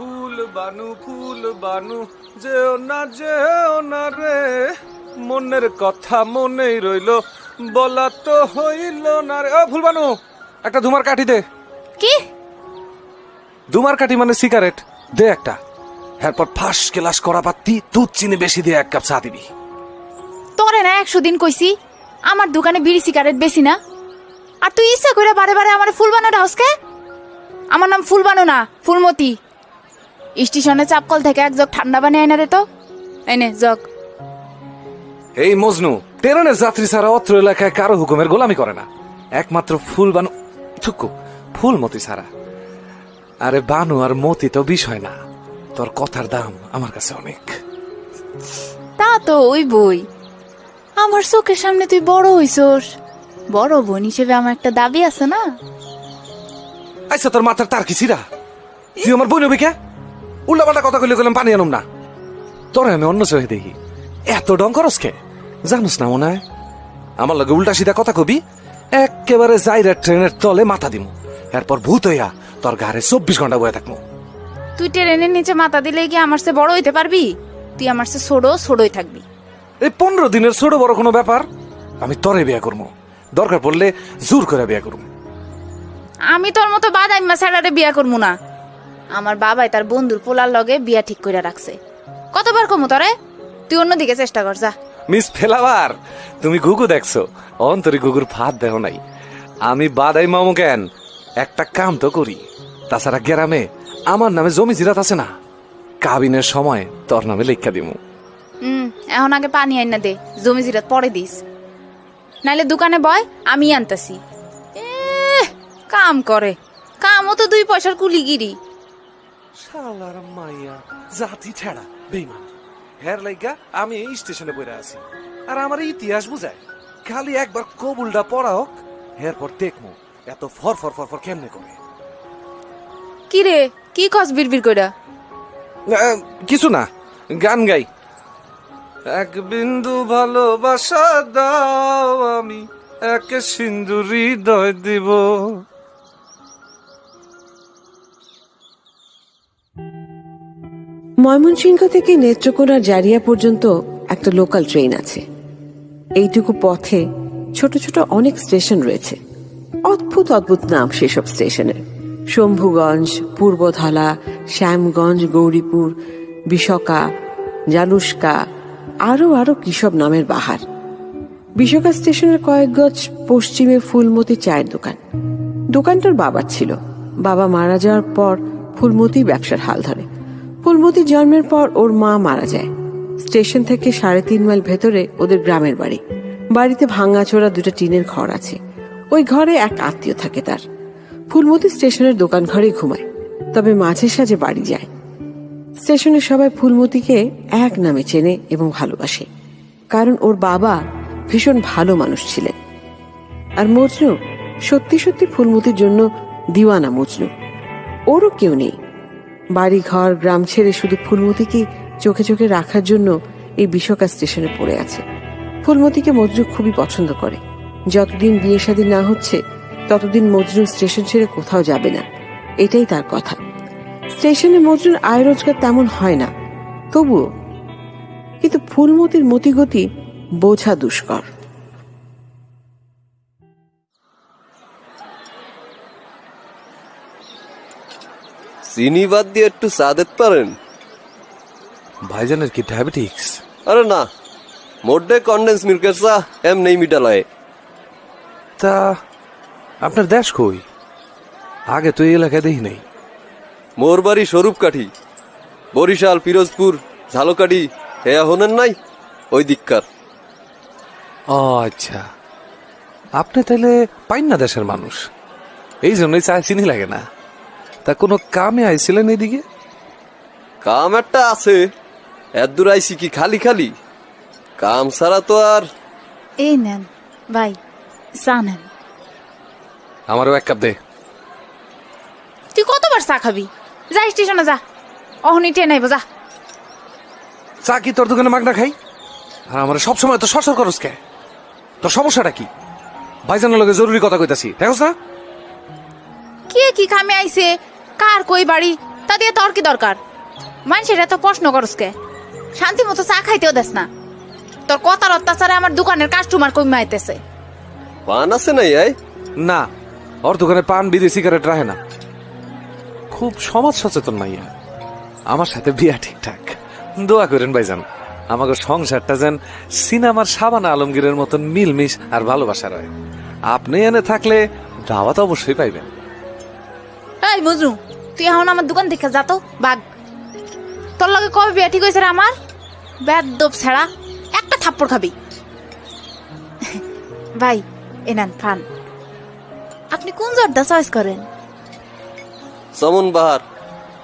ফুল বানু ফুল বানু যেও না যেও না রে। মনের কথা মনেই রইল বলা তো হইল না রে। ও ফুল বানু একটা ধুমার কাঠি দে। কি? ধুমার কাঠি মানে সিগারেট। দে একটা। এরপর ফাঁস কেলাস করা পাত্তি দুধ চিনি বেশি দিয়ে এক কাপ চা দিবি। তোরে না একশো দিন কইছি আমার দোকানে বিড়ি সিগারেট বেশি না। আর তুই ইচ্ছা করে বারে বারে আমার ফুল বানো হাউসকে আমার নাম ফুলবানো না ফুলমতি। স্টেশনে চাপকল থেকে এক জগ ঠান্ডা বানিয়ে আইনা দে তো। এনে জগ। এই মজনু ট্রেনের যাত্রী ছাড়া অত্র এলাকায় কারও হুকুমের গোলামি করে না। একমাত্র ফুল বানু থুকু ফুল মতি ছাড়া। আরে বানু আর মতি তো বিষয় না। তোর কথার দাম আমার কাছে অনেক। তা তো ওই বই। আমার চোখের সামনে তুই বড় হইছস। বড় বোন হিসেবে আমার একটা দাবি আছে না? আচ্ছা তোর মাথার তার কি ছিড়া? তুই আমার বোন নবি কে? উল্টা পাল্টা কথা কইলে গেলাম পানি আনুম না। তোরে আমি অন্য চোখে দেখি। এত ডং করস কে? জানুস না মনে হয়? আমার লগে উল্টা সিধা কথা কবি একেবারে যাইরা ট্রেনের তলে মাথা দিমু। এরপর ভূত হইয়া তোর গাড়ে চব্বিশ ঘণ্টা বয়ে থাকব তুই ট্রেনের নিচে মাথা দিলে কি আমার সে বড় হইতে পারবি? তুই আমার সে ছোড়ো ছোড়ই থাকবি। এই পনেরো দিনের ছোট বড় কোনো ব্যাপার? আমি তরে বিয়া করব দরকার পড়লে জোর করে বিয়া করব আমি তোর মতো বাদাইম্মা স্যারারে বিয়া করব না। আমার বাবাই তার বন্ধুর পোলার লগে বিয়া ঠিক করে রাখছে। কতবার কমু তরে? তুই অন্যদিকে চেষ্টা কর যা। মিস ফেলাবার তুমি গুগু দেখছ অন্তরি গুগুর ফাঁদ দেহ নাই। আমি বাদাই মামু কেন একটা কাম তো করি। তাছাড়া গ্রামে আমার নামে জমি জিরাত আছে না। কাবিনের সময় তোর নামে লেখা দিমু। হুম এখন আগে পানি আইনা দে জমি জিরাত পরে দিস। নাইলে দোকানে বয় আমি আনতাছি। কাম করে। কামও তো দুই পয়সার কুলিগিরি। শালার মাইয়া জাতি ছেড়া বেইমান। হের লাইগা আমি এই স্টেশনে বইরা আছি। আর আমার ইতিহাস বুঝায়। খালি একবার কবুলটা পড়া হোক এরপর দেখমু এত ফর ফর ফর ফর কেমনে করে। কি রে কি কস বিড়বিড় কইরা? কিছু না গান গাই। এক বিন্দু ভালোবাসা দাও আমি এক সিন্ধু হৃদয় দিব। ময়মনসিংহ থেকে নেত্রকোনা জারিয়া পর্যন্ত একটা লোকাল ট্রেন আছে। এইটুকু পথে ছোট ছোট অনেক স্টেশন রয়েছে। অদ্ভুত অদ্ভুত নাম সেসব স্টেশনের। শম্ভুগঞ্জ, পূর্বধলা, শ্যামগঞ্জ, গৌরীপুর বিশকা জালুস্কা আরও আরও কিসব নামের বাহার। বিশকা স্টেশনের কয়েক গজ পশ্চিমে ফুলমতি চায়ের দোকান। দোকানটার বাবার ছিল। বাবা মারা যাওয়ার পর ফুলমতি ব্যবসার হাল ধরে। ফুলমতি জন্মের পর ওর মা মারা যায়। স্টেশন থেকে সাড়ে তিন মাইল ভেতরে ওদের গ্রামের বাড়ি। বাড়িতে ভাঙাচোরা দুটো টিনের ঘর আছে। ওই ঘরে এক আত্মীয় থাকে তার। ফুলমতি স্টেশনের দোকান ঘরে ঘুমায়, তবে মাঝে সাঝে বাড়ি যায়। স্টেশনের সবাই ফুলমতিকে এক নামে চেনে এবং ভালোবাসে, কারণ ওর বাবা ভীষণ ভালো মানুষ ছিলেন। আর মজনু, সত্যি সত্যি ফুলমতির জন্য দিওয়ানা মজনু। ওরও কেউ নেই। বাড়ি ঘর গ্রাম ছেড়ে শুধু ফুলমতিকে চোখে চোখে রাখার জন্য এই বিশকা স্টেশনে পড়ে আছে। ফুলমতিকে মজনু খুবই পছন্দ করে। যতদিন বিয়ে শাদী না হচ্ছে, ততদিন মজনু স্টেশন ছেড়ে কোথাও যাবে না। এটাই তার কথা। স্টেশনে মজরুর আয় রোজগার তেমন হয় না। তবুও কিন্তু ফুলমতির মতিগতি বোঝা দুষ্কর। চিনি বাদ দিয়ে একটু চা দিতে পারেন। ভাইজানের কি ডায়াবেটিক্স আরে না মোডে কন্ডেন্স মিল্কের চা এম নেই মিটালয় তা আপনার দেশ কই? আগে তো এই এলাকায় দেখি নাই। মোর বাড়ি স্বরূপকাঠি বরিশাল পিরোজপুর ঝালকাঠি হেয়া হনেন নাই ওই দিককার। ও আচ্ছা। আপনি তাহলে পাইন না দেশের মানুষ। এই জন্যই চা চিনি লাগে না। তা কোনো কামে আইছিলেন এদিকে কাম একটা আছে। এত দূর আইসি কি খালি খালি? কাম ছাড়া তো আর এই নেন ভাই চা নেন। আমারও এক কাপ দে। তুই কতবার চা খাবি? যা স্টেশনে যা। অহনি ট্রেন আইব যা। চা কি তোর দোকানে মাগনা খাই? আর আমার সবসময় তো সরসর করস কে? তোর সমস্যাটা কি? ভাইজানের লগে জরুরি কথা কইতাছি দেখোস না? কে কি খামে আইছে? কার কই বাড়ি? তা দিয়ে তোর কি দরকার? মানুষের এত প্রশ্ন করস কে? শান্তি মতো চা খাইতেও দেস না। তোর কথার অত্যাচারে আমার দোকানের কাস্টমার কমে আইতেছে। পান আছে নাই আয় না ওর দোকানে পান বিড়ি সিগারেট রাখে না। খুব সমাজ সচেতন মাইয়া। আমার সাথে বিয়া ঠিকঠাক। দোয়া করেন ভাইজান আমাকে সংসারটা যেন সিনেমার সাবানা আলমগীরের মতন মিলমিশ আর ভালোবাসা রয়। আপনি এনে থাকলে দাওয়াত অবশ্যই পাইবেন। এই মজনু তুই এখন আমার দোকান দেখে যা তো বাঘ। তোর লগে কবে বিয়া? ঠিক হয়েছে আমার? বেদব ছাড়া একটা থাপ্পড় খাবি। ভাই এ নেন ফান আপনি কোন জর্দা চয়েস করেন? চমন বাহার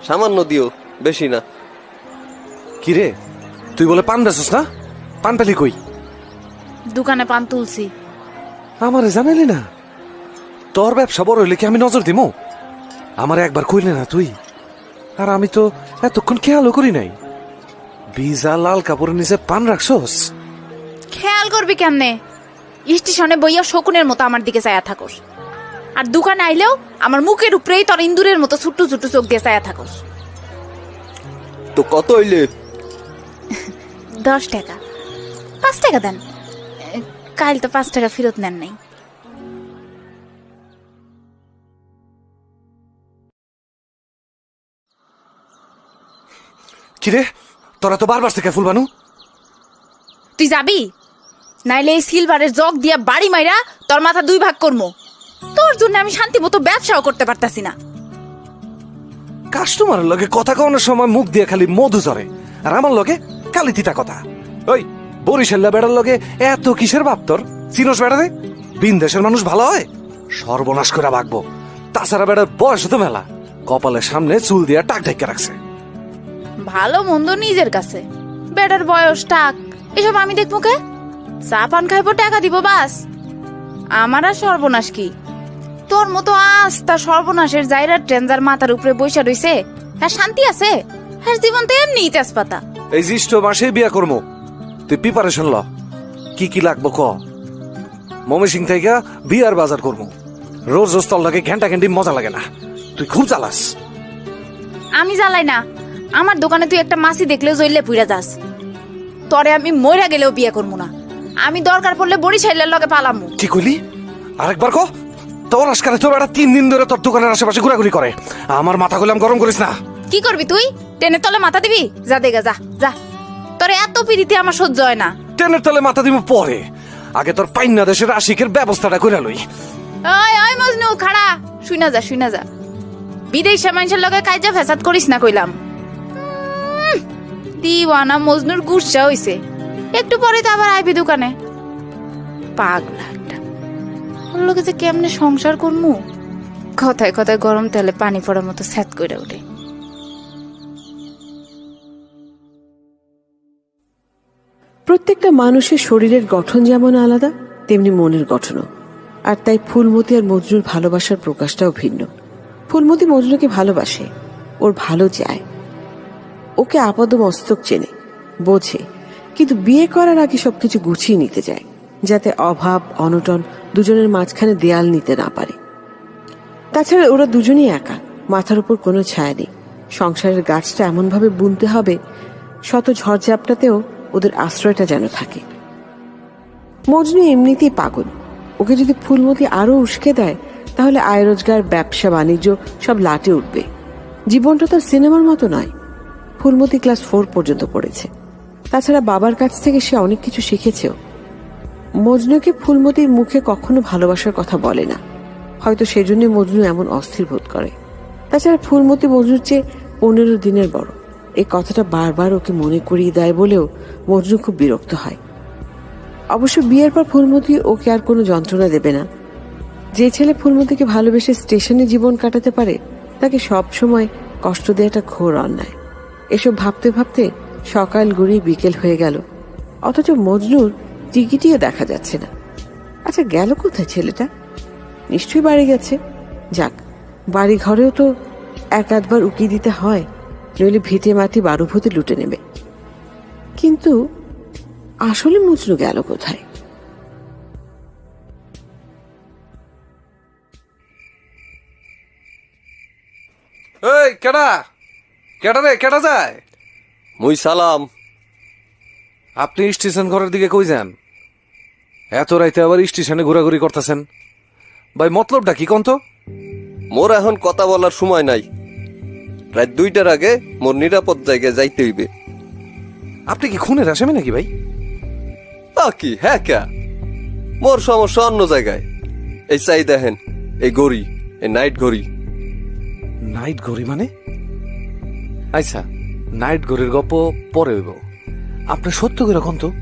সামান্য দিও বেশি না। কিরে তুই বলে পান বেচস না? পান পেলি কই? দোকানে পান তুলছি। আমারে জানাইলি না? তোর ব্যবসা বড় হইলে কি আমি নজর দিমু? আমার একবার কইলে না তুই? আর আমি তো এতক্ষণ খেয়ালও করি নাই। বিজা লাল কাপড়ের নিচে পান রাখছস? খেয়াল করবি কেমনে? স্টেশনে বইয়া শকুনের মতো আমার দিকে চায়া থাকস। আর দোকানে আইলেও আমার মুখের উপরেই তোর ইন্দুরের মতো ছোট্ট ছোট্ট চোখ দিয়ে চায়া থাকোস। তো কত হইলে? দশ টাকা। পাঁচ টাকা দেন। কাল তো পাঁচ টাকা ফেরত নেন নাই। কিরে? তোরা তো বারবার থেকে ফুল বানু। তুই যাবি? নাইলে এই সিলভারের জগ দিয়া বাড়ি মাইরা তোর মাথা দুই ভাগ করব তোর জন্য আমি শান্তি মতো ব্যবসাও করতে পারতাছি না। কাস্টমারের লগে কথা কওয়ানোর সময় মুখ দিয়ে খালি মধু ঝরে। আর আমার লগে কালি তিতা কথা। ওই বরিশাল্লা বেড়ার লগে এত কিসের ভাব তোর? চিনস বেড়ারে বিন দেশের মানুষ ভালো হয়? সর্বনাশ করে ভাগবো তাছাড়া বেড়ার বয়স তো মেলা। কপালের সামনে চুল দিয়া টাক ঢেকে রাখছে। ভালো মন্দ নিজের কাছে। বেটার বয়স টাক এসব আমি দেখব কে? চা পান খাইবো টাকা দিব বাস। আমার আর সর্বনাশ কি? তোর মতো আস্তা সর্বনাশের জায়গার ট্রেনজার মাথার উপরে বৈশা রইছে। হ্যাঁ শান্তি আছে? হ্যাঁ জীবন তো এমনি তেজপাতা। এই জ্যৈষ্ঠ মাসে বিয়া করব তুই প্রিপারেশন ল। কি কি লাগবো ক? মমি সিং থেকে বিয়ার বাজার করব রোজ রোজ তল লাগে ঘণ্টা ঘন্টি মজা লাগে না। তুই খুব জ্বালাস। আমি জ্বালাই না। আমার দোকানে তুই একটা মাসি দেখলেও জইলে পুইরা যাস। তরে আমি মইরা গেলেও বিয়ে করব না। আমি দরকার পড়লে বরিশাইলের লগে পালামু। কি কইলি? আরেকবার ক? তোর আজকালে তোর একটা তিন দিন ধরে তোর দোকানের আশেপাশে ঘোরাঘুরি করে। আমার মাথা গুলাম গরম করিস না। কি করবি তুই? টেনে তলে মাথা দিবি? যা দেগা যা যা। তোর এত পিড়িতে আমার সহ্য হয় না। ট্রেনের তলে মাথা দিব পরে। আগে তোর পাইনা দেশের আশিকের ব্যবস্থাটা করে লই। ওই ওই মজনু খাড়া। শুইনা যা শুইনা যা। বিদেশে মানুষের লগে কাজা ফেসাদ করিস না কইলাম। দিওয়ানা মজনুর গুসা হইছে। একটু পরে তো আবার আইবি দোকানে। পাগলা একটা। যে কেমনে সংসার করমু? কথায় কথায় গরম তেলে পানি পড়ার মতো স্যাত কইরা উঠে প্রত্যেকটা মানুষের শরীরের গঠন যেমন আলাদা, তেমনি মনের গঠনও। আর তাই ফুলমতি আর মজনুর ভালোবাসার প্রকাশটাও ভিন্ন। ফুলমতি মজনুকে ভালোবাসে, ওর ভালো চায়। ওকে আপাদ মস্তক চেনে, বোঝে, কিন্তু বিয়ে করার আগে সবকিছু গুছিয়ে নিতে চায়, যাতে অভাব, অনটন দুজনের মাঝখানে দেয়াল নিতে না পারে। তাছাড়া ওরা দুজনেই একা, মাথার উপর কোনো ছায়া নেই। সংসারের গাছটা এমনভাবে বুনতে হবে, শত ঝড়ঝাপটাতেও ওদের আশ্রয়টা যেন থাকে। মজনু এমনিতেই পাগল। ওকে যদি ফুলমতি আরও উস্কে দেয়, তাহলে আয় রোজগার, ব্যবসা, বাণিজ্য সব লাটে উঠবে। জীবনটা তো সিনেমার মতো নয়। ফুলমতি ক্লাস ফোর পর্যন্ত পড়েছে। তাছাড়া বাবার কাছ থেকে সে অনেক কিছু শিখেছেও। মজনুকে ফুলমতির মুখে কখনো ভালোবাসার কথা বলে না। হয়তো সেজন্য মজনু এমন অস্থির বোধ করে। তাছাড়া ফুলমতি মজনুর চেয়ে পনেরো দিনের বড়। এই কথাটা বারবার ওকে মনে করিয়ে দেয় বলেও মজনু খুব বিরক্ত হয়। অবশ্য বিয়ের পর ফুলমতি ওকে আর কোনো যন্ত্রণা দেবে না। যে ছেলে ফুলমতিকে ভালোবেসে স্টেশনে জীবন কাটাতে পারে, তাকে সব সময় কষ্ট দেওয়াটা ঘোর অন্যায়। এসব ভাবতে ভাবতে সকাল গড়িয়ে বিকেল হয়ে গেল। অথচ মজনুর টিকিটিও দেখা যাচ্ছে না। আচ্ছা গেল কোথায় ছেলেটা? নিশ্চয়ই বাড়ি গেছে। যাক বাড়ি ঘরেও তো এক আধবার উকি দিতে হয়, নইলে ভিটে মাটি বারুভূতি লুটে নেবে। কিন্তু আসলে মজনু গেল কোথায়? এই, কেডা? কেটা রে কেটা যায়? মুই সালাম। আপনি স্টেশন ঘরের দিকে কই যান? এত রাইতে আবার স্টেশনে ঘোরাঘুরি করতেছেন। ভাই মতলবটা কি কন্ত মোর এখন কথা বলার সময় নাই। রাত দুইটার আগে মোর নিরাপদ জায়গায় যাইতে হইবে। আপনি কি খুনের আসামি নাকি ভাই? তা কি হ্যাঁ ক্যা। মোর সমস্যা অন্য জায়গায়। এই চাই দেখেন এই ঘড়ি এই নাইট ঘড়ি নাইট ঘড়ি মানে? আচ্ছা নাইট ঘড়ির গপ্প পরে হইব। আপনি সত্য করে তো?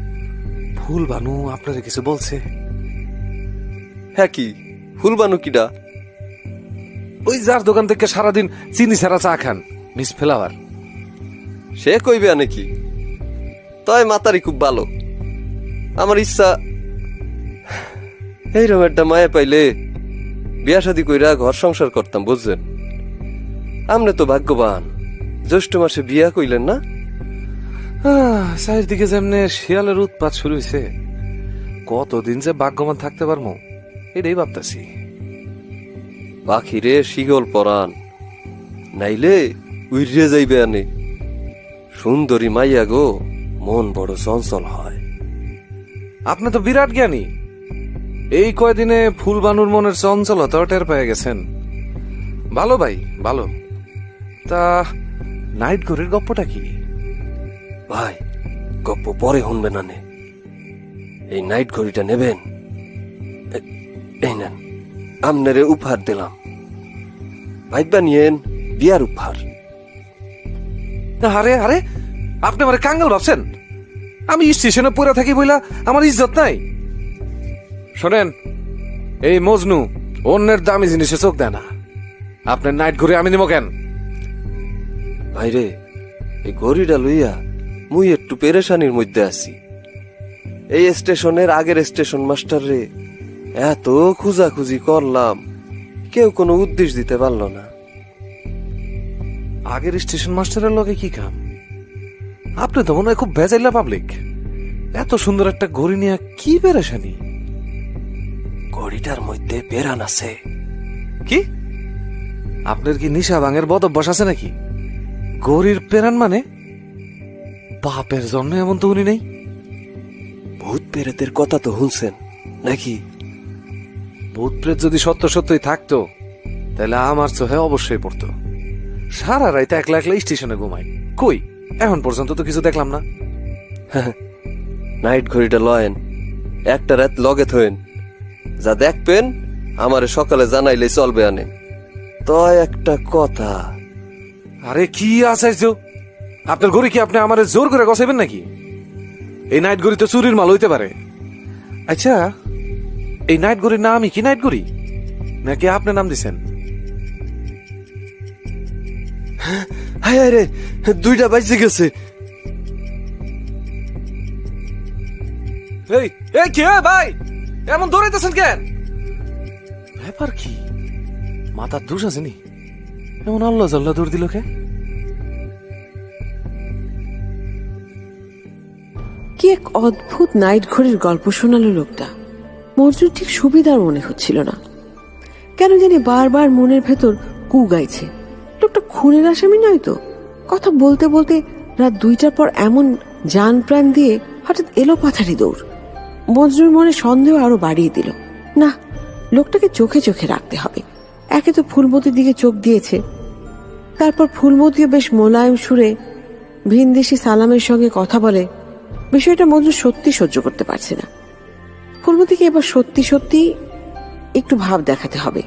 ফুল বানু আপনারে কিছু বলছে। হ্যাঁ কি? ফুল ফুলবানু কিডা? ওই যার দোকান থেকে সারাদিন চিনি ছাড়া চা খান মিস ফ্লাওয়ার সে কইবে নাকি তয় মাতারি খুব ভালো। আমার ইচ্ছা এইরকম একটা মায়া পাইলে বিয়া শাদি কইরা ঘর সংসার করতাম বুঝছেন? আমনে তো ভাগ্যবান। জ্যৈষ্ঠ মাসে বিয়া কইলেন না? চারিদিকে যেমনে শিয়ালের উৎপাত শুরু হয়েছে কতদিন যে ভাগ্যবান থাকতে পারব এটাই ভাবতেছি। পাখিরে শিগল পরান নাইলে উইরে যাইবে আনে। সুন্দরী মাইয়া গো মন বড় চঞ্চল হয়। আপনি তো বিরাট জ্ঞানী। এই কয়দিনে ফুলবানুর মনের চঞ্চলতা টের পেয়ে গেছেন। ভালো ভাই ভালো। তা নাইট ঘড়ির গপ্পটা কি? ভাই গপ্প পরে শুনবে না নে এই নাইট ঘড়িটা নেবেন? এই নেন আমনেরে উপহার দিলাম। ভাইবা নিয়েন বিয়ার উপহার। আরে আরে আপনি আমার কাঙ্গাল ভাবছেন? আমি স্টেশনে পড়ে থাকি বইলা আমার ইজ্জত নাই। শোনেন এই মজনু অন্যের দামি জিনিসে চোখ দেয় না। আপনার নাইট ঘুরে আমি নিব কেন? ভাইরে এই ঘড়িটা লইয়া মুই একটু পেরেশানির মধ্যে আছি। এই স্টেশনের আগের স্টেশন মাস্টার রে এত খুঁজাখুঁজি করলাম কেউ কোনো উদ্দেশ্য দিতে পারল না। আগের স্টেশন মাস্টারের লগে কি কাম? আপনি তো মনে হয় খুব ভেজাইলা পাবলিক এত সুন্দর একটা ঘড়ি নিয়ে কি পেরেশানি? ঘড়িটার মধ্যে পেরান আছে। কি? আপনার কি নিশা ভাঙের বদ অভ্যাস আছে নাকি? গরির পেরান মানে? বাপের জন্য এমন তো উনি নেই। ভূত পেরেতের কথা তো হুলছেন নাকি? ভূত প্রেত যদি সত্য সত্যই থাকতো তাহলে আমার চোখে অবশ্যই পড়তো। সারা রাইতে একলা একলা স্টেশনে ঘুমাই। কই? এখন পর্যন্ত তো কিছু দেখলাম না। নাইট ঘড়িটা লয়েন একটা রাত লগে থয়েন যা দেখবেন আমারে সকালে জানাইলে চলবে আনে। তো একটা কথা আরে কি আসাইছো আপনার ঘড়ি কি আপনি আমার জোর করে গসাইবেন নাকি? এই নাইট ঘড়ি তো চুরির মাল হইতে পারে। আচ্ছা এই নাইট ঘড়ির নামই কি নাইট ঘড়ি নাকি আপনি নাম দিছেন? হায় হায় রে, দুইটা বাজে গেছে। এই এই কে ভাই, এমন দৌড়াইতেছেন কেন? ব্যাপার কি? মাথার দোষ আছে নি? এমন আল্লাহ জাল্লাহ দৌড় দিল কে? কি এক অদ্ভুত নাইট ঘড়ির গল্প শোনালো লোকটা। মজনুর ঠিক সুবিধার মনে হচ্ছিল না। কেন জানি বারবার মনের ভেতর কু গাইছে। লোকটা খুনের আসামি নয় তো? কথা বলতে বলতে রাত দুইটার পর এমন যান প্রাণ দিয়ে হঠাৎ এলো পাথারি দৌড়। মজরুর মনে সন্দেহ আরও বাড়িয়ে দিল। না, লোকটাকে চোখে চোখে রাখতে হবে। একে তো ফুলমতির দিকে চোখ দিয়েছে। তারপর ফুলমতিও বেশ মোলায়েম সুরে ভিনদেশি সালামের সঙ্গে কথা বলে, বিষয়টা মজনু সত্যি সহ্য করতে পারছে না। ফুলমতিকে এবার সত্যি সত্যি একটু ভাব দেখাতে হবে।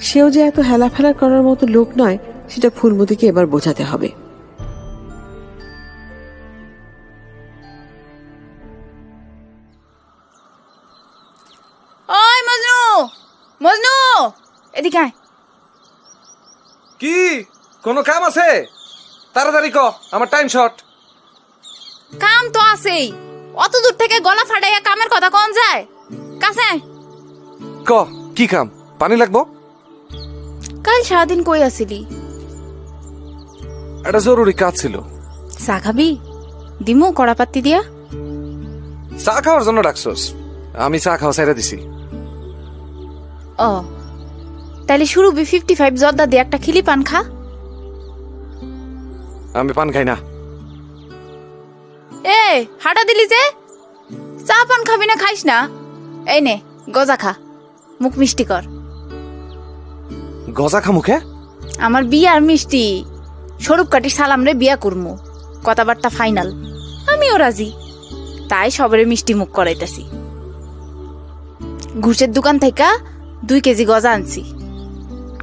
সেও যে এত হেলাফেলা করার মতো লোক নয়, সেটা ফুলমতিকে এবার বোঝাতে হবে। মজনু! মজনু! এদিকে আয়। কি? কোনো কাম আছে? তাড়াতাড়ি ক আমার টাইম শর্ট কাম তো আছেই। অত দূর থেকে গলা ফাটাইয়া কামের কথা কোন যায়? কাছে আয়। ক কি কাম? পানি লাগবো? কাল সারাদিন কই আসিলি একটা জরুরি কাজ ছিল। চা খাবি? দিমু কড়াপাত্তি দিয়া? চা খাওয়ার জন্য ডাকছস। আমি চা খাওয়া সাইরা দিছি। ও তাহলে শুরু বি ফিফটি ফাইভ জর্দা দিয়ে একটা খিলি পান খা। আমি পান খাই না। এ হাঁটা দিলি যে? চা পান খাবি না খাইস না? এই নে গজা খা। মুখ মিষ্টি কর। গজা খা? মুখে আমার বিয়ার মিষ্টি। স্বরূপ কাটি সালাম রে বিয়া করমু। কথাবার্তা ফাইনাল। আমিও রাজি। তাই সবরে মিষ্টি মুখ করাইতাছি। ঘুষের দোকান থেকে দুই কেজি গজা আনছি।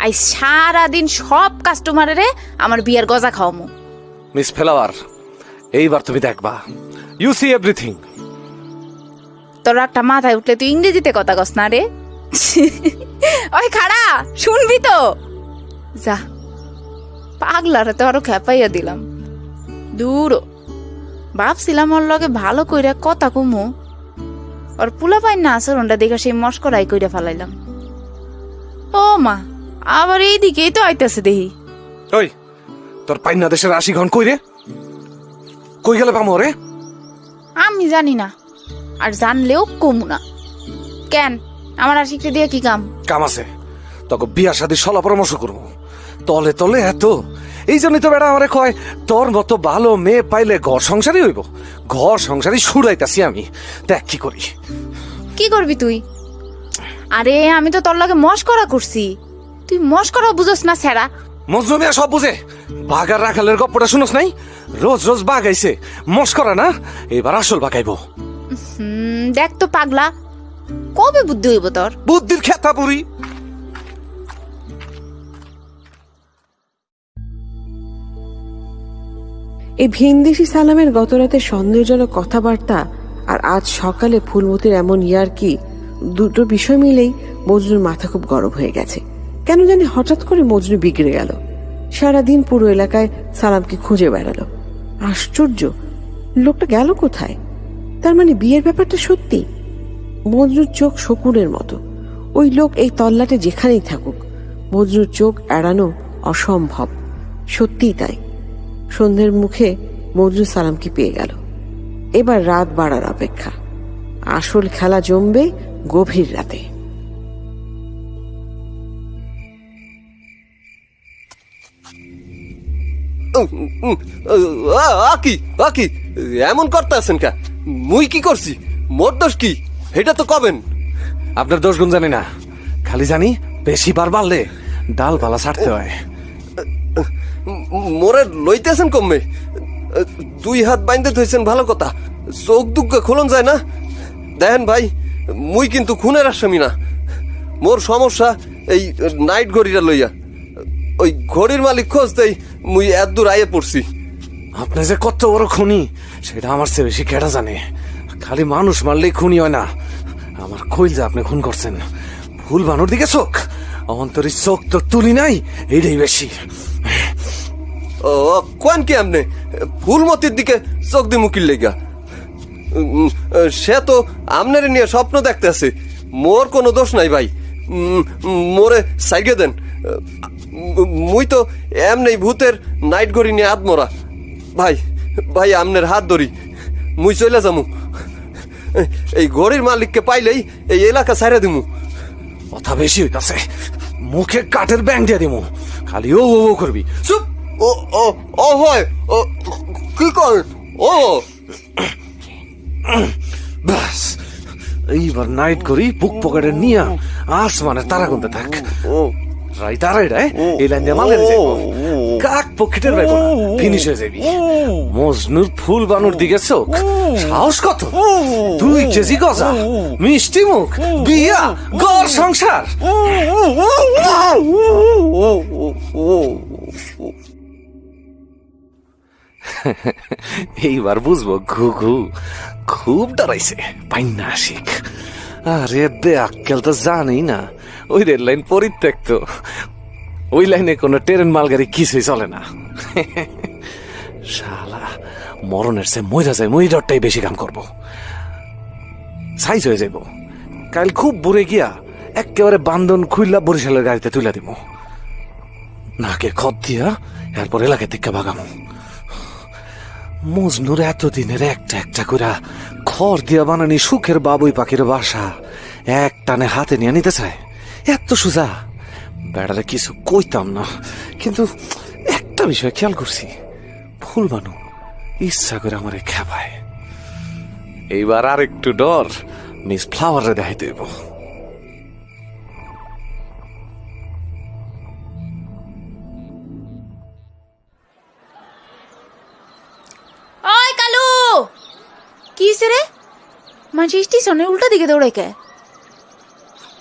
আই সারাদিন সব কাস্টমারেরে আমার বিয়ার গজা খাওয়ামু। মিস ফ্লাওয়ার এইবার তুমি দেখবা। ইউ সি এভরিথিং তোর একটা মাথায় উঠলে তুই ইংরেজিতে কথা কস না রে। ওই খাড়া শুনবি তো। যা পাগলারে তো আরও খেপাইয়া দিলাম। দূর ভাবছিলাম ওর লগে ভালো কইরা কথা কমু। ওর পুলা পাই না আচরণটা দেখে সেই মস্করাই কইরা ফেলাইলাম। ও মা আবার এই দিকেই তো আইতেছে দেহি। ওই তোর পাইনা দেশের আশি ঘন কই রে? কই গেলে পামো রে? আমি জানি না আর জানলেও কমু না। কেন আমার আশিকটা দিয়ে কি কাম? কাম আছে তোকে বিয়া শাদি সলা পরামর্শ করব। তলে তলে এত এই জন্যই তো বেড়া আমারে কয় তোর মতো ভালো মেয়ে পাইলে ঘর সংসারই হইব। ঘর সংসারই সুরাইতাছি আমি। দেখ কি করি। কি করবি তুই? আরে আমি তো তোর লগে মস্করা করছি। তুই মস্করা বুঝোস না সেরা মজনু মিয়া সব বুঝে? বাগার রাখালের গপ্পটা শুনোস নাই? রোজ রোজ বাগাইছে মস্করা না? এবার আসল বাগাইবো হুম দেখ তো পাগলা। কবে বুদ্ধি হইব তোর? বুদ্ধির খেতা পুরি এই ভিনদেশি সালামের গতরাতে সন্দেহজনক কথাবার্তা আর আজ সকালে ফুলমতির এমন ইয়ার কি দুটো বিষয় মিলেই মজনুর মাথা খুব গরম হয়ে গেছে। কেন জানি হঠাৎ করে মজনু বিগড়ে গেল। সারাদিন পুরো এলাকায় সালামকে খুঁজে বেড়ালো। আশ্চর্য, লোকটা গেল কোথায়? তার মানে বিয়ের ব্যাপারটা সত্যি? মজনুর চোখ শকুনের মতো। ওই লোক এই তল্লাটে যেখানেই থাকুক, মজনুর চোখ এড়ানো অসম্ভব। সত্যিই তাই। সন্ধ্যের মুখে মজনু সালামকে পেয়ে গেল। এবার রাত বাড়ার অপেক্ষা। আসল খেলা জমবে গভীর রাতে। আকি আকি এমন করতে আছেন কা? মুই কি করছি? মোর দোষ কি? এটা তো কবেন। আপনার দোষ গুণ জানি না। খালি জানি বেশি বার বাড়লে ডালপালা ছাড়তে হয়। মোরে লইতেছেন কমে। দুই হাত বাইন্দে থইছেন ভালো কথা। চোখ দুগ্গা খোলন যায় না। দেখেন ভাই মুই কিন্তু খুনের আসামি না। মোর সমস্যা এই নাইট ঘড়িটা লইয়া। ওই ঘড়ির মালিক খোঁজ দেই মুই এত দূর আইয়ে পড়ছি। আপনি যে কত বড় খুনি সেটা আমার চেয়ে বেশি কেটা জানে? খালি মানুষ মারলেই খুনি হয় না। আমার কইল যে আপনি খুন করছেন ভুল বানোর দিকে চোখ। অন্তরি চোখ তো তুলি নাই এইটাই বেশি। ও কোন কি আমনে ফুলমতির দিকে চোখ দি মুকিল লেগা। সে তো আমনের নিয়ে স্বপ্ন দেখতে আছে। মোর কোনো দোষ নাই ভাই। মোরে সাইগে দেন। মুই তো এমনি ভূতের নাইট ঘড়ি নিয়ে আত্মরা। ভাই ভাই আমনের হাত ধরি। মুই চলে যামু। এই ঘড়ির মালিককে পাইলেই এই এলাকা ছাড়ে দিমু। কথা বেশি হইতাছে মুখে কাঠের ব্যাং দিয়ে দিমু। খালি ও ও ও করবি। চুপ! ও ও ও হয়। ও কি কর? ও। ব্যাস। এইবার নাইট করি বুক পকেটে নিয়া আসমানে তারা গুনতে থাক। রায় এই লাইন দিয়ে মালের যাইব। কাক পকেটের বাইব না ফিনিশ হয়ে যাবি। মজনুর ফুল বানুর দিকে চোখ। সাহস কত? দুই কেজি গজা মিষ্টি মুখ বিয়া ঘর সংসার। এইবার বুঝব ঘু ঘু। খুব ডরাইছে পাইনা আশিক আরে দে আক্কেল তো জানেই না। ওই রেল লাইন পরিত্যক্ত। ওই লাইনে কোনো ট্রেন, মালগাড়ি কিছুই চলে না। শালা, মরণের সে মইরা যায় মই ডরটাই বেশি কাম করব। সাইজ হয়ে যাইব। কাল খুব বুড়ে গিয়া একেবারে বান্ধন খুইলা বরিশালের গাড়িতে তুলে দিব নাকে খত দিয়া এরপর এলাকা থেকে বাগামো মজনুর এতদিনের একটা একটা করে খড় দিয়া বানানি সুখের বাবুই পাখির বাসা। এক টানে হাতে নিয়ে নিতে চায়। এত সোজা। বেড়ালে কিছু কইতাম না কিন্তু একটা বিষয় খেয়াল করছি। ফুল বানু ইচ্ছা করে আমারে খেপায়। এইবার আর একটু ডর মিস ফ্লাওয়ারে দেখাই দেব ওই কালু! কি রে? মানুষ স্টেশনের উল্টা দিকে দৌড়ে কে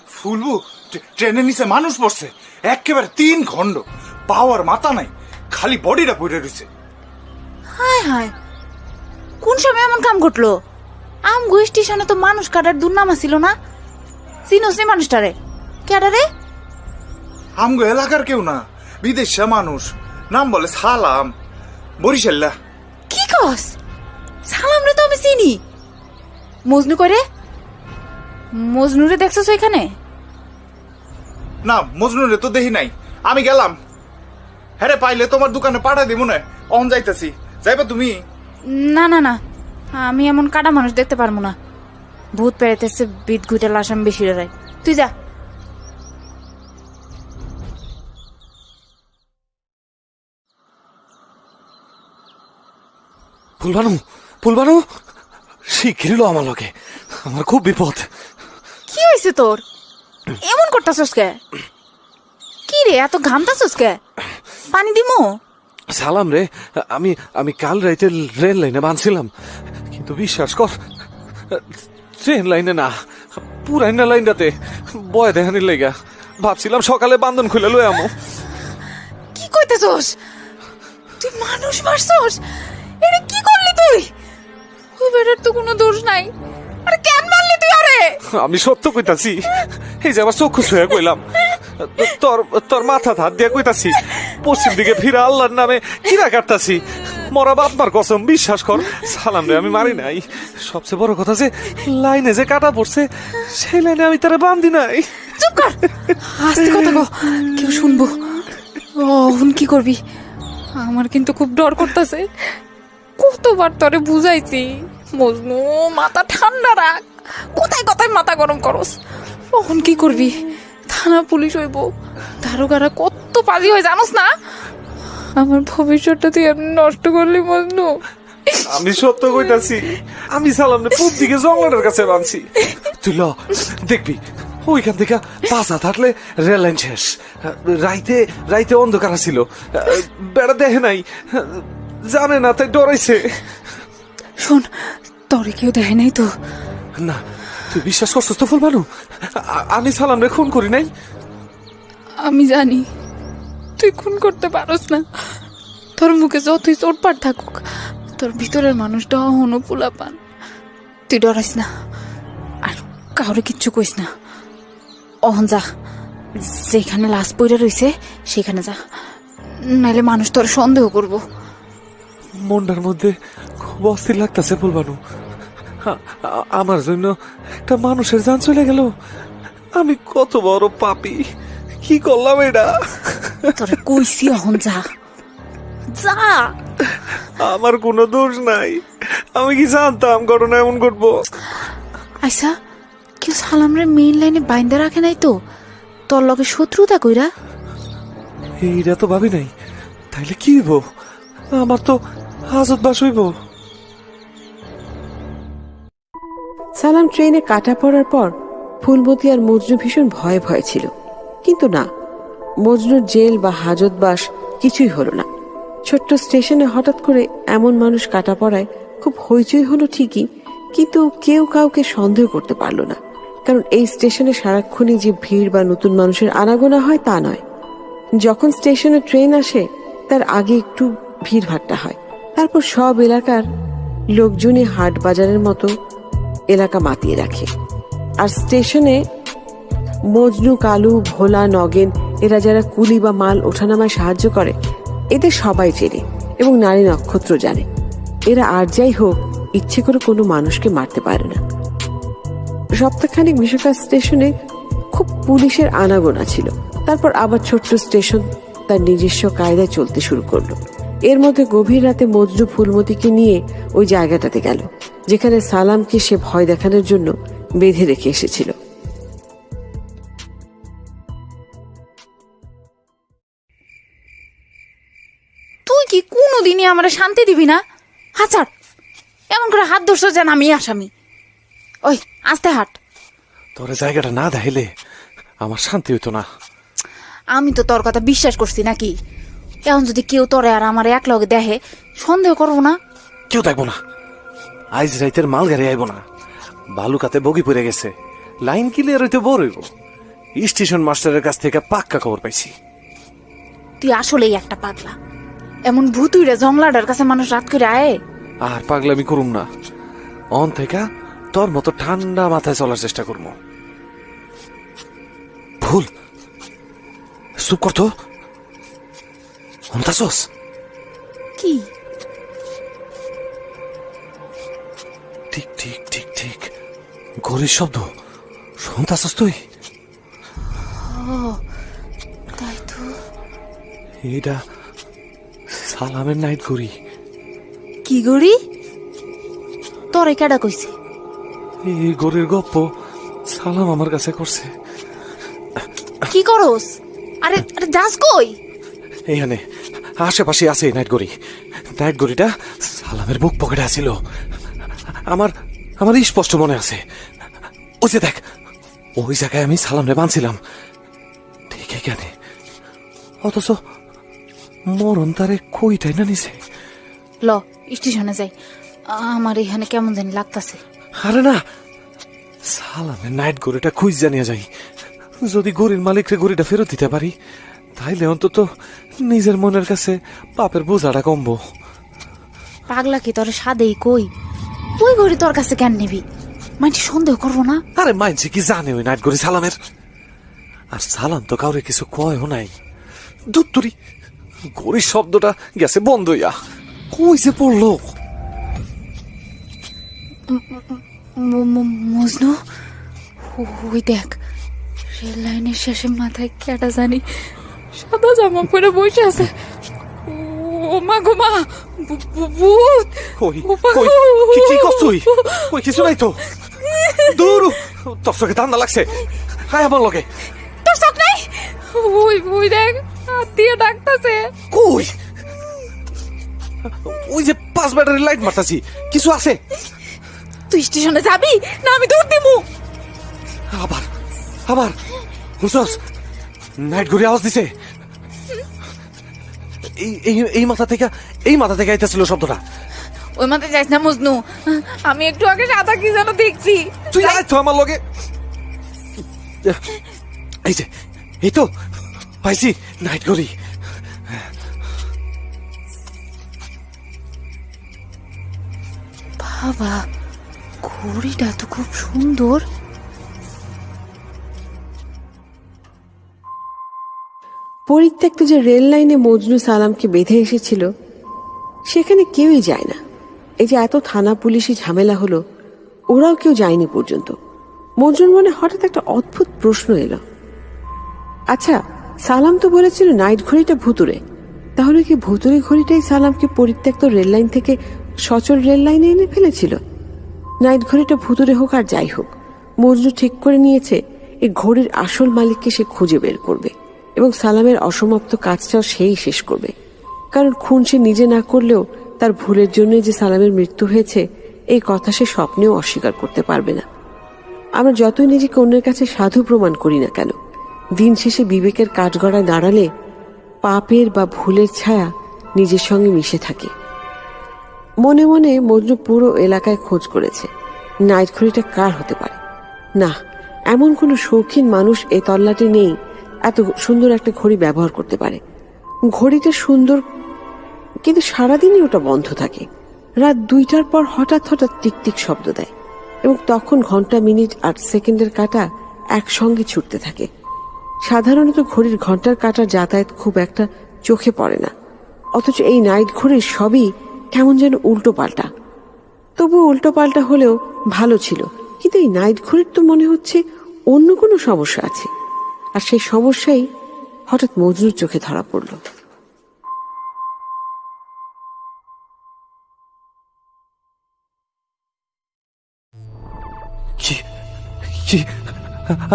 ফুলবু ট্রে- ট্রেনের নিচে মানুষ পড়ছে একেবারে তিন খণ্ড। পাওয়ার মাথা নাই খালি বডিটা পড়ে রয়েছে। হায় হায় কোন সময় এমন কাম ঘটলো? আমগো স্টেশনে তো মানুষ কাটার দুর্নামা ছিল না? চিনোস নি মানুষটারে। কেডা রে? আমগো এলাকার কেউ না বিদেশে মানুষ। নাম বলে সালাম। বরিশাল্লা। কি কস? সালাম রে তো আমি চিনি। মজনু করে মজনুরে দেখছস এখানে না মজনুরে তো দেখি নাই। আমি গেলাম। হ্যাঁ পাইলে তোমার দোকানে পাঠাই দিব না অন যাইতেছি। যাইবা তুমি? না না না। আমি এমন কাটা মানুষ দেখতে পারব না। ভূত পেরেতেছে বিদ ঘুটে লাশ আমি বেশি রাই তুই যা। ফুল বানু ফুল বানু আমার লগে। আমার খুব বিপদ। কি হয়েছে তোর? এমন করতাছস কে? কি রে এত ঘামতাছস কে? পানি দিমু? সালাম রে আমি আমি কাল রাইতে রেল লাইনে বাঁধছিলাম কিন্তু বিশ্বাস কর ট্রেন লাইনে না পুরাইনা লাইনটাতে বয় দেখানির লেগা। ভাবছিলাম সকালে বান্ধন খুলে লই আমো। কি কইতেছস? তুই মানুষ মারছস? এটা কি করলি তুই? ওই বেটার তো কোনো দোষ নাই। আরে কেন মারলি তুই আরে? আমি সত্য কইতাছি। এই যে আমার চক্ষু ছুঁয়ে কইলাম তোর তোর মাথা হাত দিয়ে কইতাছি, পশ্চিম দিকে ফিরে আল্লাহর নামে কিরা কাটতাছি। মরা বাপমার কসম, বিশ্বাস কর, সালাম রে, আমি মারি নাই। সবচেয়ে বড় কথা যে, লাইনে যে কাটা পড়ছে, সেই লাইনে আমি তারা বান্ধি নাই। চুপ কর। আস্তে কথা কো কেউ শুনব। এখন কি করবি? আমার কিন্তু খুব ডর করতেছে। কতবার তরে বুঝাইছি। মজনু, মাথা ঠান্ডা রাখ। কোথায় কোথায় মাথা গরম করস? কখন কি করবি? থানা পুলিশ হইব। দারোগারা কত পাজি হয় জানোস না? আমার ভবিষ্যৎটা তুই এমনি নষ্ট করলি মজনু আমি সত্য কইতাছি আমি সালাম পূব দিকে জঙ্গলের কাছে বানছি তুই ল দেখবি ওইখান থেকে পাঁচ থাকলে হাঁটলে রেল লাইন শেষ। রাইতে রাইতে অন্ধকার ছিল বেড়া দেখে নাই জানে না তাই ডরাইছে। শোন তরে কেউ দেখে নাই তো? না তুই বিশ্বাস করছিস তো ফুল ভালো আমি সালাম রে খুন করি নাই? আমি জানি। তুই খুন করতে পারস না। তোর মুখে যতই চোটপাট থাকুক তোর ভিতরের মানুষটা অহনো পোলা পান তুই ডরাইস না। আর কাউরে কিচ্ছু কইস না। অহন যা। যেখানে লাশ পইরা রইছে সেখানে যা। নাইলে মানুষ তোর সন্দেহ করব। মনটার মধ্যে খুব অস্থির লাগতেছে ফুলবানু। আমার জন্য একটা মানুষের যান চলে গেল। আমি কত বড় পাপি। কি করলাম এটা? তোরে কইছি অহন যা। যা। আমার কোনো দোষ নাই। আমি কি জানতাম ঘটনা এমন ঘটবো? আচ্ছা কেউ সালামরে মেইন লাইনে বাইন্দা রাখে নাই তো? তোর লগে শত্রুতা কইরা? এইটা তো ভাবি নাই। তাইলে কি হইব? আমার তো হাজত বাস হইব। সালাম ট্রেনে কাটা পড়ার পর ফুলমতি আর মজনু ভীষণ ভয়ে ভয়ে ছিল। কিন্তু না, মজনুর জেল বা হাজতবাস কিছুই হলো না। ছোট্ট স্টেশনে হঠাৎ করে এমন মানুষ কাটা পড়ায় খুব হইচই হলো ঠিকই, কিন্তু কেউ কাউকে সন্দেহ করতে পারল না। কারণ এই স্টেশনে সারাক্ষণই যে ভিড় বা নতুন মানুষের আনাগোনা হয় তা নয়। যখন স্টেশনে ট্রেন আসে, তার আগে একটু ভিড় ভাট্টা হয়। তারপর সব এলাকার লোকজনই হাট বাজারের মতো এলাকা মাতিয়ে রাখে। আর স্টেশনে মজনু, কালু, ভোলা, নগেন এরা যারা কুলি বা মাল ওঠানামায় সাহায্য করে, এদের সবাই চেনে এবং নারী নক্ষত্র জানে। এরা আর যাই হোক, ইচ্ছে করে কোনো মানুষকে মারতে পারে না। সপ্তাহখানিক বিশ্বকাপ স্টেশনে খুব পুলিশের আনাগোনা ছিল। তারপর আবার ছোট্ট স্টেশন তার নিজস্ব কায়দায় চলতে শুরু করল। এর মধ্যে গভীর রাতে মজনু ফুলমতিকে নিয়ে ওই জায়গাটাতে গেল। যেখানে সালামকে সে ভয় দেখানোর জন্য বেঁধে রেখে এসেছিল। তুই কি কোন কোনোদিনই আমার শান্তি দিবি না? হাচার এমন করে হাত ধরছো যেন আমি আসামি। ওই আস্তে হাট। তোর জায়গাটা না দেখাইলে আমার শান্তি হইতো না। আমি তো তোর কথা বিশ্বাস করছি নাকি? এখন যদি কেউ তোরে আর আমার এক লগে দেখে সন্দেহ করব না? কেউ দেখব না। আইজ রাইতের মাল গাড়ি আইব না। বালুকাতে বগি পড়ে গেছে। লাইন ক্লিয়ার হইতে বড় হইব। স্টেশন মাস্টারের কাছ থেকে পাক্কা খবর পাইছি। তুই আসলেই একটা পাগলা। এমন ভুতুইরে জংলাডার কাছে মানুষ রাত করে আয়। আর পাগলামি করুম না। অন থেকে তোর মতো ঠান্ডা মাথায় চলার চেষ্টা করব ভুল। চুপ করতো অন্তাসস। কি? ঠিক ঠিক ঠিক ঠিক। ঘড়ির শব্দ। শুনতাছস তুই? তাই তো। এটা সালামের নাইট ঘড়ি। কি গড়ি তোরে কেডা কইছে? এই ঘড়ির গপ্প সালাম আমার কাছে করছে। কি করস? আরে আরে যাস কই? এইখানে আশেপাশে আছে নাইট ঘড়ি। নাইট ঘড়িটা সালামের বুক পকেটে আছিল। আমার আমার স্পষ্ট মনে আছে। ওই যে দেখ ওই জায়গায় আমি সালামরে বাঁধছিলাম। ঠিক এখানে। অথচ মরণ তারে কইটাই না নিছে। ল স্টেশনে যাই। আমার এখানে কেমন জানি লাগতাছে। আরে না সালামের নাইট গড়িটা খুঁজ জানিয়ে যাই। যদি গড়ির মালিকরে গড়িটা ফেরত দিতে পারি তাইলে অন্তত নিজের মনের কাছে পাপের বোঝাটা কমবো। পাগলা কি তোর সাদেই কই? ওই ঘড়ি তোর কাছে কেন নিবি? মানে সন্দেহ করব না। আরে মাইনছে কি জানে ওই নাইট গড়ি সালামের? আর সালাম তো কাউরে কিছু কয়ও নাই। দুত্তরি গড়ির শব্দটা গেছে বন্ধ হইয়া। কই যে পড়ল? মজনু? ওই দেখ রেল লাইনের শেষে মাথায় কেটা জানি সাদা জামা পরে বসে আছে। ও মা গো মা ভূত! কই? কই। কি কি কষ্ট তুই? কই কিছু নাই তো। দূর! তোর চোখে ঠান্ডা লাগছে। হাই আমার লগে। তোর চোখ নাই? ওই ওই দেখ হাত দিয়ে ডাকতাছে। কই? ওই যে পাঁচ ব্যাটারি লাইট মারতাছি। কিছু আছে? তুই স্টেশনে যাবি? না আমি দৌড় দিমু। আবার আবার। বুঝছস নাইট ঘুরে আওয়াজ দিছে। এই এই এই মাথা থেকে এই মাথা থেকে আইতেছিল শব্দটা। ওই মাথায় যাইস না মজনু। আমি একটু আগে সাদা কি যেন দেখছি। তুই আয় তো আমার লগে। এই যে এই তো পাইছি নাইট ঘড়ি বাবা ঘড়িটা তো খুব সুন্দর। পরিত্যক্ত যে রেল লাইনে মজনু সালামকে বেঁধে এসেছিল, সেখানে কেউই যায় না। এই যে এত থানা পুলিশি ঝামেলা হলো, ওরাও কেউ যায়নি পর্যন্ত। মজনুর মনে হঠাৎ একটা অদ্ভুত প্রশ্ন এলো। আচ্ছা সালাম তো বলেছিল নাইট ঘড়িটা ভুতুরে তাহলে কি ভুতুরে ঘড়িটাই সালামকে পরিত্যক্ত রেল লাইন থেকে সচল রেল লাইনে এনে ফেলেছিল? নাইট ঘড়িটা ভুতুরে হোক আর যাই হোক, মজনু ঠিক করে নিয়েছে এই ঘড়ির আসল মালিককে সে খুঁজে বের করবে। এবং সালামের অসমাপ্ত কাজটাও সেই শেষ করবে। কারণ খুন সে নিজে না করলেও তার ভুলের জন্যই যে সালামের মৃত্যু হয়েছে, এই কথা সে স্বপ্নেও অস্বীকার করতে পারবে না। আমরা যতই নিজেকে অন্যের কাছে সাধু প্রমাণ করি না কেন, দিন শেষে বিবেকের কাঠগড়ায় দাঁড়ালে পাপের বা ভুলের ছায়া নিজের সঙ্গে মিশে থাকে। মনে মনে মজনু পুরো এলাকায় খোঁজ করেছে নাইট ঘড়িটা কার হতে পারে? না, এমন কোনো শৌখিন মানুষ এ তল্লাটে নেই এত সুন্দর একটা ঘড়ি ব্যবহার করতে পারে। ঘড়িটা সুন্দর, কিন্তু সারাদিনই ওটা বন্ধ থাকে। রাত দুইটার পর হঠাৎ হঠাৎ টিকটিক শব্দ দেয় এবং তখন ঘণ্টা, মিনিট আর সেকেন্ডের কাটা একসঙ্গে ছুটতে থাকে। সাধারণত ঘড়ির ঘণ্টার কাটার যাতায়াত খুব একটা চোখে পড়ে না। অথচ এই নাইট ঘড়ির সবই কেমন যেন উল্টো পাল্টা তবু উল্টো পাল্টা হলেও ভালো ছিল, কিন্তু এই নাইট ঘড়ির তো মনে হচ্ছে অন্য কোনো সমস্যা আছে। আর সেই সমস্যাই হঠাৎ মজনুর চোখে ধরা পড়ল।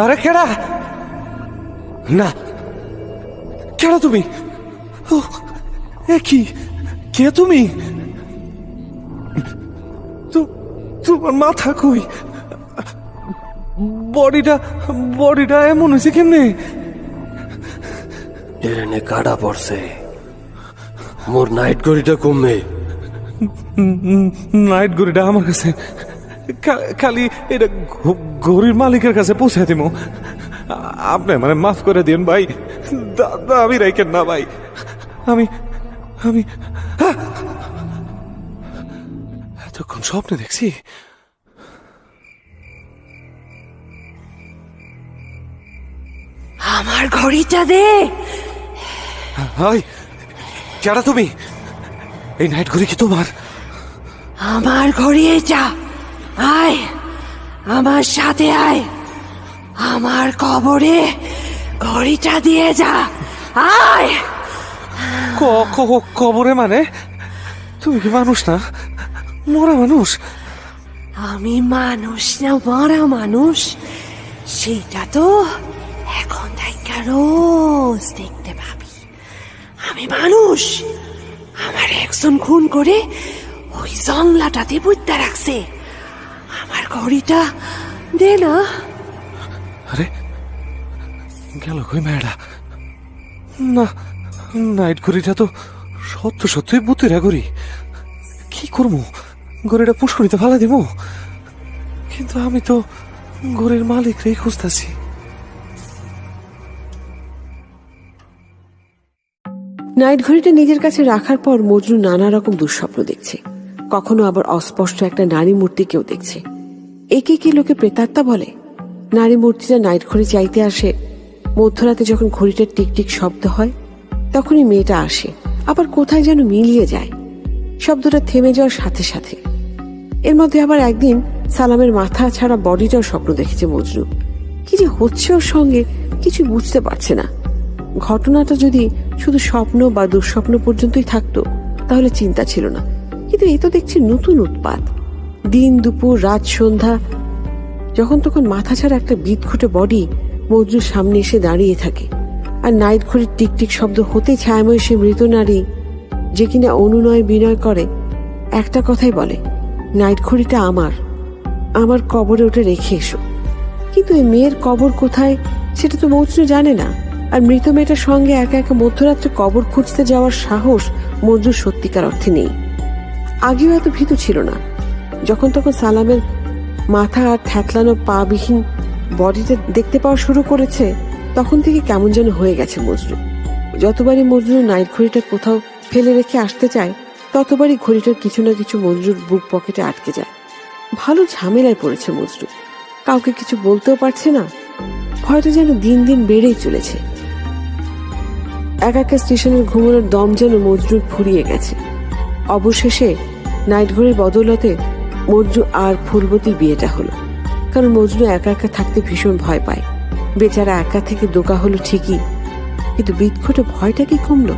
আরে কেডা না। কেডা তুমি! কি? কে তুমি? তোমার মাথা কই? বডিটা বডিটা এমন হয়েছে কেমনে? ট্রেনে কাটা পড়ছে। মোর নাইট গড়িটা কমবে নাইট ঘড়িটা আমার কাছে। খালি এটা ঘড়ির মালিকের কাছে পৌঁছে দিব আপনি মানে মাফ করে দিন ভাই। দাদা আমি রাইকেন না ভাই। আমি আমি! এতক্ষণ স্বপ্নে দেখছি। আমার ঘড়িটা দে। হাই কেডা তুমি? এই নাইট ঘড়ি কি তোমার? আমার ঘড়ি এটা। আয় আমার সাথে আয়। আমার কবরে ঘড়িটা দিয়ে যা। আয়। কবরে মানে? তুমি কি মানুষ না? মরা মানুষ? আমি মানুষ না মরা মানুষ। সেটা তো এখন রোজ দেখতে পাবি। আমি মানুষ। আমার একজন খুন করে ওই জংলাটাতে বুঝতে রাখছে। আমার ঘড়িটা দে না। আরে, গেল কই মেয়েটা না, নাইট ঘড়িটা তো সত্য সত্যই বুতুরা ঘড়ি। কি করব? ঘড়িটা পুষ্করিতে ফেলা দিব? কিন্তু আমি তো ঘড়ির মালিক রেই খুঁজতেছি। নাইট ঘড়িটা নিজের কাছে রাখার পর মজনু নানা রকম দুঃস্বপ্ন দেখছে। কখনো আবার অস্পষ্ট একটা নারী মূর্তিকেও দেখছে। একে কি লোকে প্রেতাত্মা বলে? নারী মূর্তিটা নাইট ঘড়ি চাইতে আসে, মধ্যরাতে যখন ঘড়িটার টিকটিক শব্দ হয়, তখনই মেয়েটা আসে, আবার কোথায় যেন মিলিয়ে যায়। শব্দটা থেমে যাওয়ার সাথে সাথে। এর মধ্যে আবার একদিন সালামের মাথা ছাড়া বডিটাও স্বপ্ন দেখেছে মজনু। কি যে হচ্ছে ওর সঙ্গে, কিছু বুঝতে পারছে না। ঘটনাটা যদি শুধু স্বপ্ন বা দুঃস্বপ্ন পর্যন্তই থাকতো, তাহলে চিন্তা ছিল না। কিন্তু এ তো দেখছি নতুন উৎপাত। দিন, দুপুর, রাত, সন্ধ্যা, যখন তখন মাথা ছাড়া একটা বিদঘুটে বডি মজনুর সামনে এসে দাঁড়িয়ে থাকে। আর নাইট ঘড়ির টিকটিক শব্দ হতে ছায়াময় সে মৃত নারী, যে কিনা অনুনয় বিনয় করে, একটা কথাই বলে নাইট ঘড়িটা আমার আমার কবরে ওটা রেখে এসো। কিন্তু এই মেয়ের কবর কোথায়, সেটা তো মজনু জানে না। আর মৃত মেয়েটার সঙ্গে একা একা মধ্যরাত্রে কবর খুঁজতে যাওয়ার সাহস মজনুর সত্যিকার অর্থে নেই। আগেও এত ভীতু ছিল না। যখন তখন সালামের মাথা আর থ্যাতলানো পা বিহীন বডিটা দেখতে পাওয়া শুরু করেছে, তখন থেকে কেমন যেন হয়ে গেছে মজনু যতবারই মজনু নাইট ঘড়িটা কোথাও ফেলে রেখে আসতে চায়, ততবারই ঘড়িটার কিছু না কিছু মজনুর বুক পকেটে আটকে যায়। ভালো ঝামেলায় পড়েছে মজনু কাউকে কিছু বলতেও পারছে না। ভয়টা যেন দিন দিন বেড়েই চলেছে। এক স্টেশনের ঘুমানোর দম যেন মজরুর ফুরিয়ে গেছে। অবশেষে নাইট ঘড়ির বদলতে মজরু আর ফুলবতীর বিয়েটা হলো। কারণ মজনু একা একা থাকতে ভীষণ ভয় পায়। বেচারা একা থেকে দোকা হলো ঠিকই, কিন্তু বিদঘটে ভয়টা কি কমলো?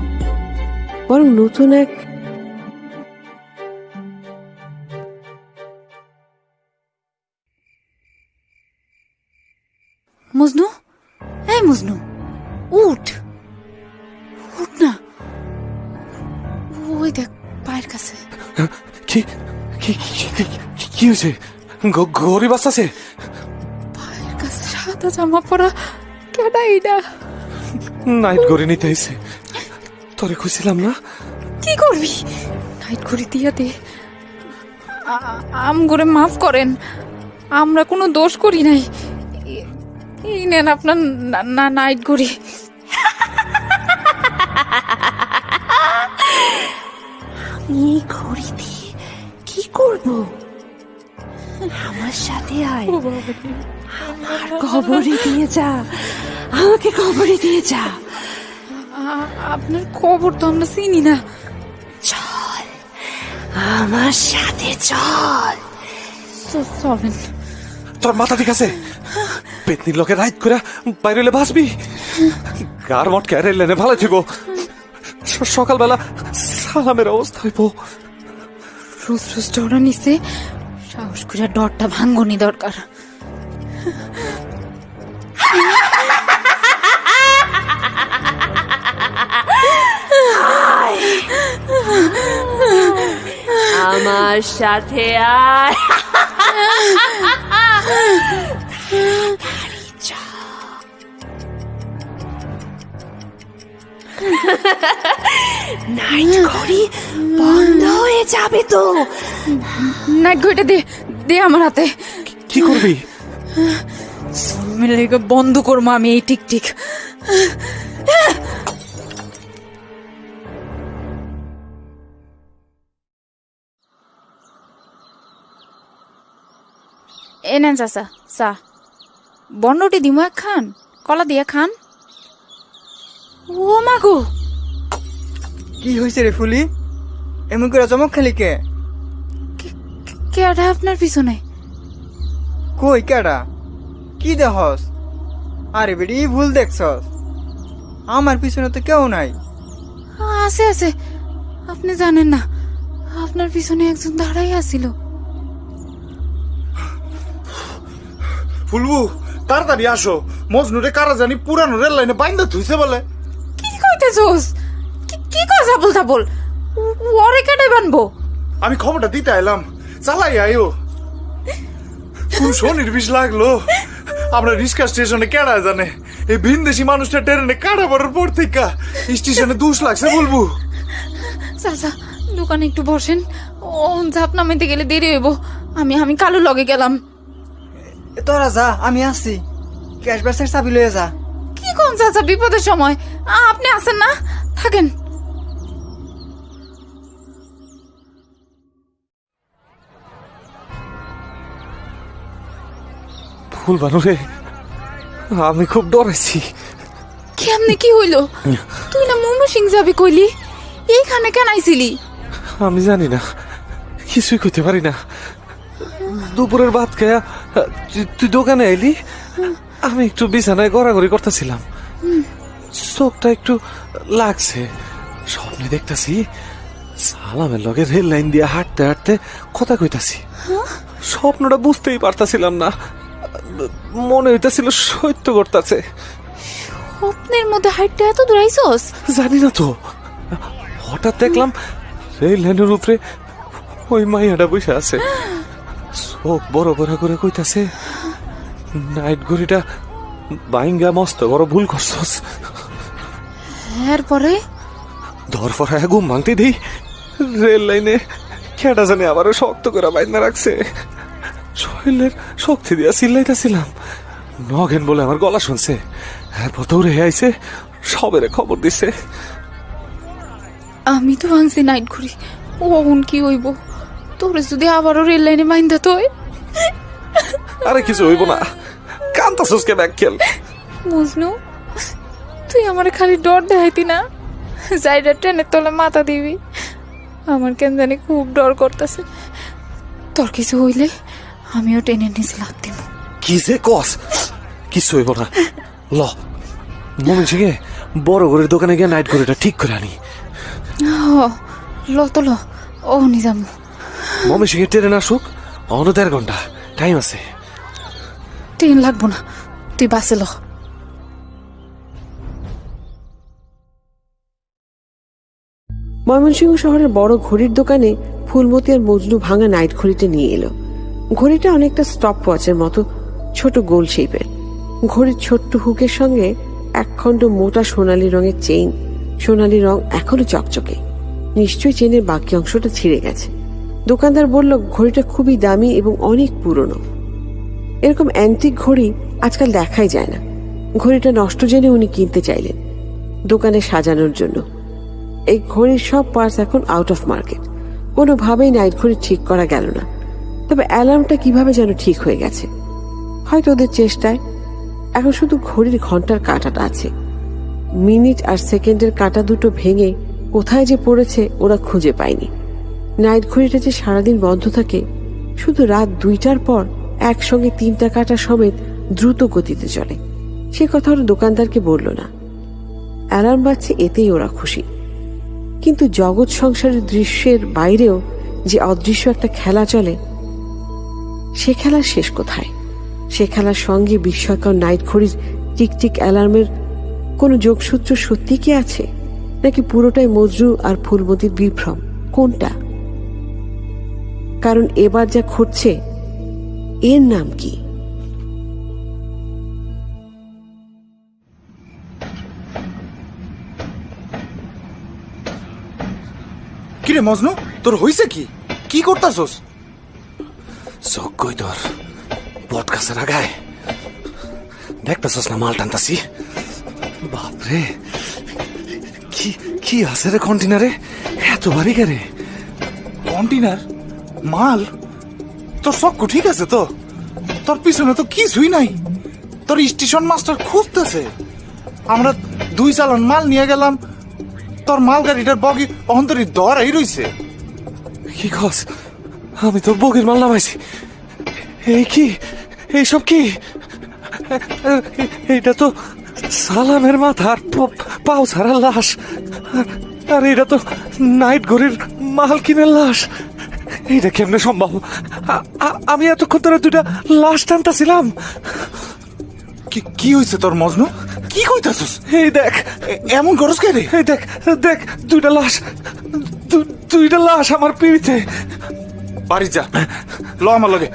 বরং নতুন এক মজনু? হয়েছে গ- ঘড়ি বাঁচতেছে পায়ের কাছে সাদা জামা পরা কেডা এইটা নাইট ঘড়ি নিতে এসে। তোরে খুঁজছিলাম না। কি করবি? নাইট ঘড়ি দিয়া দে। আম করে মাফ করেন। আমরা কোনো দোষ করি নাই। এই নেন আপনার না- না নাইট ঘড়ি। এই ঘড়ি দিয়ে কি করব? আমার সাথে আয়। আমার কবরে দিয়ে যা। আমাকে কবরে দিয়ে যা। আপনার খবর তো আমরা চিনি না। চল আমার সাথে চল। চলেন। তোর মাথা ঠিক আছে? পেতনির লোকে রাইট করে বাইরে বাঁচবি। গার মট ক্যারে লেনে ভালো থিব সকালবেলা সালামের অবস্থা হইব। রোজ রোজ ডরা নিছে সাহস ডরটা ভাঙ্গনি দরকার। আমার সাথে আয়। নাইট ঘড়ি বন্ধ হয়ে যাবে তো। নাইট ঘড়িটা দে। দে আমার হাতে। কি করবি? মিলে বন্ধ করব আমি এই টিক টিক। এ নেন চাচা চা। বন্ডটি দিমু এক খান কলা দিয়া খান। ও মাগো কি হয়েছে রে ফুলি? এমন করে চমক খালি কে? কেডা আপনার পিছনে? কই কেডা? কি দেহস আরে বেটি ভুল দেখছস। আমার পিছনে তো কেউ নাই। আছে আছে। আপনি জানেন না আপনার পিছনে একজন দাঁড়াই আছিল। ফুলবু তাড়াতাড়ি আসো। মজনুরে কারা জানি পুরানো রেল লাইনে বাইন্দা থুইছে বলে। কি কইতেছোস? কি- কি কথা বলতা বল ওরে কেটে বানবো? আমি খবরটা দিতে এলাম চালাই আয়ো। খুব শনির বিষ লাগল। আমরা রিস্কা স্টেশনে কেডা জানে? এই ভিনদেশি মানুষটা ট্রেনে কাটা পড়ার পর থেকে স্টেশনে দুষ লাগছে বলব। চাচা দোকানে একটু বসেন। ও ঝাপ নামাইতে গেলে দেরি হইব। আমি আমি কালু লগে গেলাম। এ তোরা যা আমি আসছি। ক্যাশ ব্যাসের চাবি লয়ে যা। কি কোন চাচা বিপদের সময়? আপনি আছেন না? থাকেন। ফুল বানুরে আমি খুব ডরাইছি কেমনে কি হইল? তুই না মোমো সিং যাবি কইলি? এইখানে কেন আইছিলি? আমি জানি না কিছুই করতে পারি না। দুপুরের ভাত খায়া তুই- তুই দোকানে এলি আমি একটু বিছানায় গড়াগড়ি করতেছিলাম। চোখটা একটু লাগছে স্বপ্নে দেখতাছি সালামের লগে রেল লাইন দিয়ে হাঁটতে হাঁটতে কথা কইতাছি। স্বপ্নটা বুঝতেই পারতাছিলাম না। মনে হইতাছিল সত্য করতেছে স্বপ্নের মধ্যে হাইটটা এত দূর আইছস জানি না তো। হঠাৎ দেখলাম রেল লাইনের উপরে ওই মাইয়াটা বসে আছে। চোখ বড় বড় করে কইতাছে নাইট ঘড়িটা বাইঙ্গা মস্ত বড় ভুল করছস। এরপরে? ধরফরা ঘুম ভাঙতে দিই রেল লাইনে কেটা জানে আবারও শক্ত করে বাইন্দা রাখছে। শরীরের শক্তি দিয়া চিল্লাইতেছিলাম। নগেন বলে আমার গলা শুনছে। এরপর দৌড়ে আইছে সবেরে খবর দিছে। আমি তো ভাঙছি নাইট ঘুরি ওন কি হইব? তোরে যদি আবারও রেল লাইনে মাইন্দা তোই আরে কিছু হইব না। কান্তাসুস কে ব্যাগ খেল? মজনু তুই আমার খালি ডর দেখাইতি না? যাইডা ট্রেনের তলে মাথা দিবি। আমার কেন জানি খুব ডর করতেছে। তোর কিছু হইলে আমিও টেনে নিচে লাগ দিব। কি যে কস? কিছু হইব না। ল। মমিন সিংহে বড় ঘরের দোকানে গিয়ে নাইট ঘড়িটা ঠিক করে আনি। ল তো ল। ও নিজামু মমিন সিংহে ট্রেন আসুক অন্য দেড় ঘণ্টা। টাইম আছে। ট্রেন লাগবো না। তুই বাসে ল। ময়মনসিংহ শহরের বড় ঘড়ির দোকানে ফুলমতি আর মজনু ভাঙা নাইট ঘড়িটা নিয়ে এলো। ঘড়িটা অনেকটা স্টপ ওয়াচের মতো ছোট গোল শেপের ঘড়ির ছোট্ট হুকের সঙ্গে একখণ্ড মোটা সোনালী রঙের চেইন সোনালী রং এখনও চকচকে। নিশ্চয়ই চেনের বাকি অংশটা ছিঁড়ে গেছে। দোকানদার বলল, ঘড়িটা খুবই দামি এবং অনেক পুরনো। এরকম অ্যান্টিক ঘড়ি আজকাল দেখাই যায় না। ঘড়িটা নষ্ট জেনে উনি কিনতে চাইলেন দোকানে সাজানোর জন্য। এই ঘড়ির সব পার্টস এখন আউট অফ মার্কেট কোনোভাবেই নাইট ঘড়ি ঠিক করা গেল না। তবে অ্যালার্মটা কীভাবে যেন ঠিক হয়ে গেছে। হয়তো ওদের চেষ্টায়। এখন শুধু ঘড়ির ঘণ্টার কাঁটাটা আছে। মিনিট আর সেকেন্ডের কাঁটা দুটো ভেঙে কোথায় যে পড়েছে ওরা খুঁজে পায়নি। নাইট ঘড়িটা যে সারাদিন বন্ধ থাকে, শুধু রাত দুইটার পর একসঙ্গে তিনটা কাঁটা সমেত দ্রুত গতিতে চলে। সে কথা ওরা দোকানদারকে বলল না। অ্যালার্ম বাজছে এতেই ওরা খুশি। কিন্তু জগৎ সংসারের দৃশ্যের বাইরেও যে অদৃশ্য একটা খেলা চলে সে খেলার শেষ কোথায়? সে খেলার সঙ্গে বিস্ময়কর নাইট ঘড়ির টিকটিক অ্যালার্মের কোনো যোগসূত্র সত্যি কি আছে? নাকি পুরোটাই মজরু আর ফুলমতির বিভ্রম? কোনটা? কারণ এবার যা ঘটছে, এর নাম কি? কিরে মজনু, তোর হইছে কি? কি করতাছস? কই তোর বট গাছের আগায় দেখতেছস না মাল টানতাছি বাপরে কি কি আছে রে কন্টিনারে এত ভারী রে কন্টেনার মাল? তোর সব ঠিক আছে তো? তোর পিছনে তো কিছুই নাই। তোর স্টেশন মাস্টার খুঁজতেছে। আমরা দুই চালান মাল নিয়ে গেলাম। তোর মাল গাড়িটার বগি অন্তরি দরাই রইছে কি খস আমি তো বগির মাল নামাইছি। এই কি? এইসব কি? এইটা তো সালামের মাথার পাও ছাড়া লাশ। আর- এটা তো নাইট ঘড়ির মালকিনের লাশ। এইটা কেমনে সম্ভব? আমি এতক্ষণ ধরে দুটা লাশ টানতাছিলাম। কি কি হইছে তোর মজনু? কি কইতাছস? এই দেখ। এমন করস কে রে? এই দেখ দেখ দুইটা লাশ। দুইটা লাশ আমার পিড়িতে। বাড়ি যা। ল আমার লগে।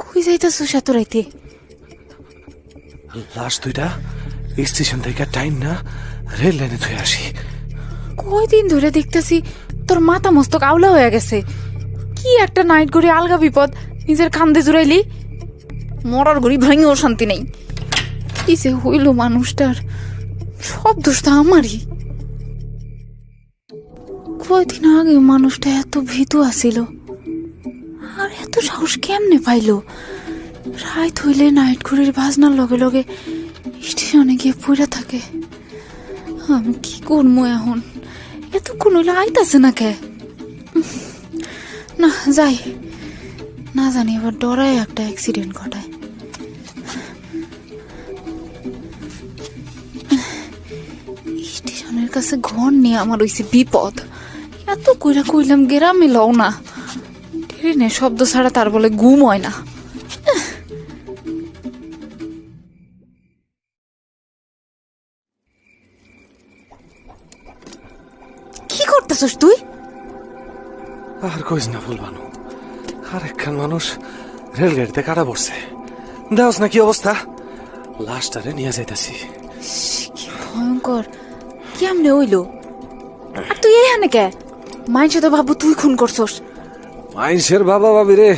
কই যাইতাছো এত রাইতে লাশ দুইটা স্টেশন থেকে টাইম না রেল লাইনে ধুয়ে আসি। কয়দিন ধরে দেখতেছি তোর মাথা মস্তক আওলা হয়ে গেছে। কি একটা নাইট ঘড়ি আলগা বিপদ নিজের কান্দে জুড়াইলি? মরার ঘড়ি ভাঙেও শান্তি নেই। কি যে হইল মানুষটার সব দোষ তো আমারই। কয়দিন আগে মানুষটা এত ভীতু আসিল? আর এত সাহস কেমনে পাইলো? রাত হইলে নাইট ঘড়ির বাজনার লগে লগে স্টেশনে গিয়ে পড়ে থাকে। আমি কি করব এখন? এতক্ষণ হইলে আইতাছে না কে? না, যাই। না জানি, এবার ডরায় একটা অ্যাক্সিডেন্ট ঘটায়। স্টেশনের কাছে ঘর নিয়ে আমার হইছে বিপদ। এত কইরা কইলাম গেরামে লও না। ট্রেনে শব্দ ছাড়া তার বলে ঘুম হয় না। কি করতেছস তুই? আর কইস না ভুলবানো আর একখান মানুষ রেলগাড়িতে কাটা পড়ছে। দেওস না কি অবস্থা? লাশটারে নিয়ে যাইতাছি। কি ভয়ঙ্কর। কেমনে হইল? আর তুই এখানে কে? মাইনসে তো ভাবু তুই খুন করছস। মাইনসের বাবা বাবি রে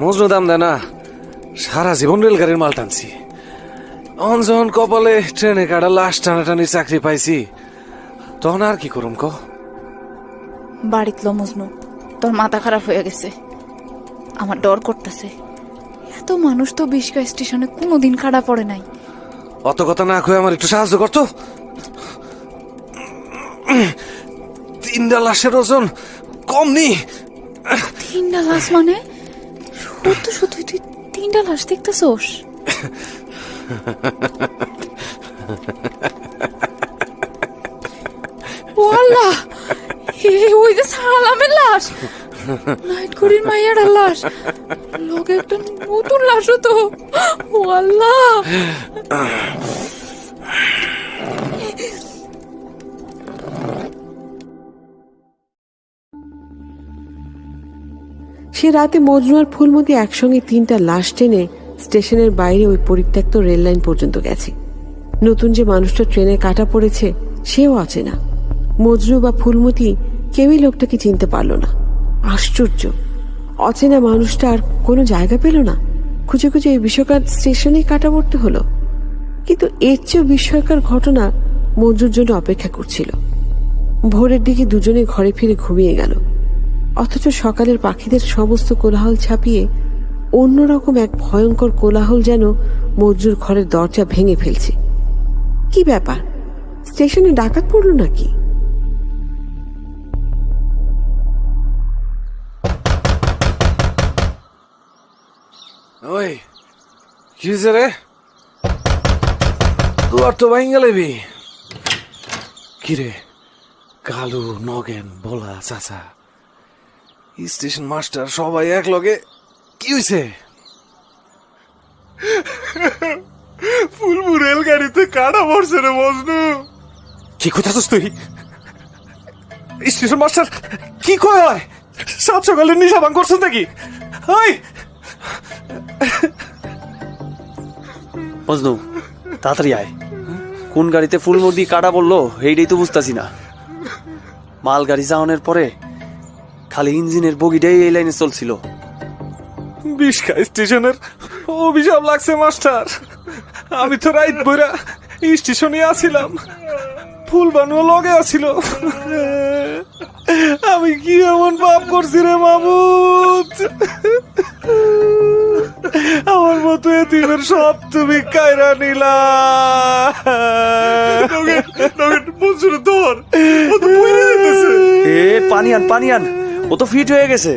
মজনু দাম দেয় না সারা জীবন রেলগাড়ির মাল টানছি। অঞ্জন কপালে ট্রেনে কাটা লাশ টানাটানি চাকরি পাইছি তখন আর কি করুম ক বাড়িত লো মজনু তোর মাথা খারাপ হয়ে গেছে। আমার ডর করতেছে। এত মানুষ তো বিশকা স্টেশনে কোনোদিন কাটা পড়ে নাই। অত কথা না কয়ে আমার একটু সাহায্য করতো? তিনটা লাশের ওজন কম নি তিনটা লাশ মানে? সত্য, সত্যি, তুই তিনটা লাশ দেখতেছস? ও আল্লাহ! এই ওই যে সালামের লাশ নাইট করির মাইয়ার লাশ লোকে একটা নতুন লাশও তো ও সে রাতে মজনু আর ফুলমতি একসঙ্গে তিনটা লাশ টেনে স্টেশনের বাইরে ওই পরিত্যক্ত রেল লাইন পর্যন্ত গেছে। নতুন যে মানুষটা ট্রেনে কাটা পড়েছে, সেও আছে না। মজনু বা ফুলমতি কেউই লোকটাকে চিনতে পারল না। আশ্চর্য। অচেনা মানুষটা আর কোনো জায়গা পেল না। খুঁজে খুঁজে এই বিষয়কার স্টেশনেই কাটা পড়তে হলো। কিন্তু এর চেয়েও বিস্ময়কর ঘটনা মঞ্জুর জন্য অপেক্ষা করছিল। ভোরের দিকে দুজনে ঘরে ফিরে ঘুমিয়ে গেল। অথচ সকালের পাখিদের সমস্ত কোলাহল ছাপিয়ে অন্যরকম এক ভয়ঙ্কর কোলাহল যেন মজুর ঘরের দরজা ভেঙে ফেলছে। কি ব্যাপার? স্টেশনে ডাকাত পড়ল নাকি? ওই তো কালু, নগেন, বলা, চাচা। স্টেশন মাস্টার সবাই এক লগে। কি হয়েছে ফুলবু রেলগাড়িতে কাটা পড়ছে রে মজনু। কি কোথাছিস তুই? স্টেশন মাস্টার কি কয় হয়? সাত সকালে নিশা ভাঙ করছিস নাকি? মজনু তাড়াতাড়ি আয়। কোন গাড়িতে ফুল মুরগি কাটা পড়ল এইটাই তো বুঝতাছি না। মাল গাড়ি যাওয়ানোর পরে খালি ইঞ্জিনের বগিটাই এই লাইনে চলছিল। বিষ্কা স্টেশনের। অভিশাপ লাগছে মাস্টার। আমি তো রাইত বইরা স্টেশনে আছিলাম। ফুল বানুয়া লগে আছিল। আমি কি এমন পাপ করছি রে মামুদ? আমার মতো এতিমের সব তুমি কায়রা নিলা। ধর এ পানি আন পানি আন। ও তো ফিট হয়ে গেছে।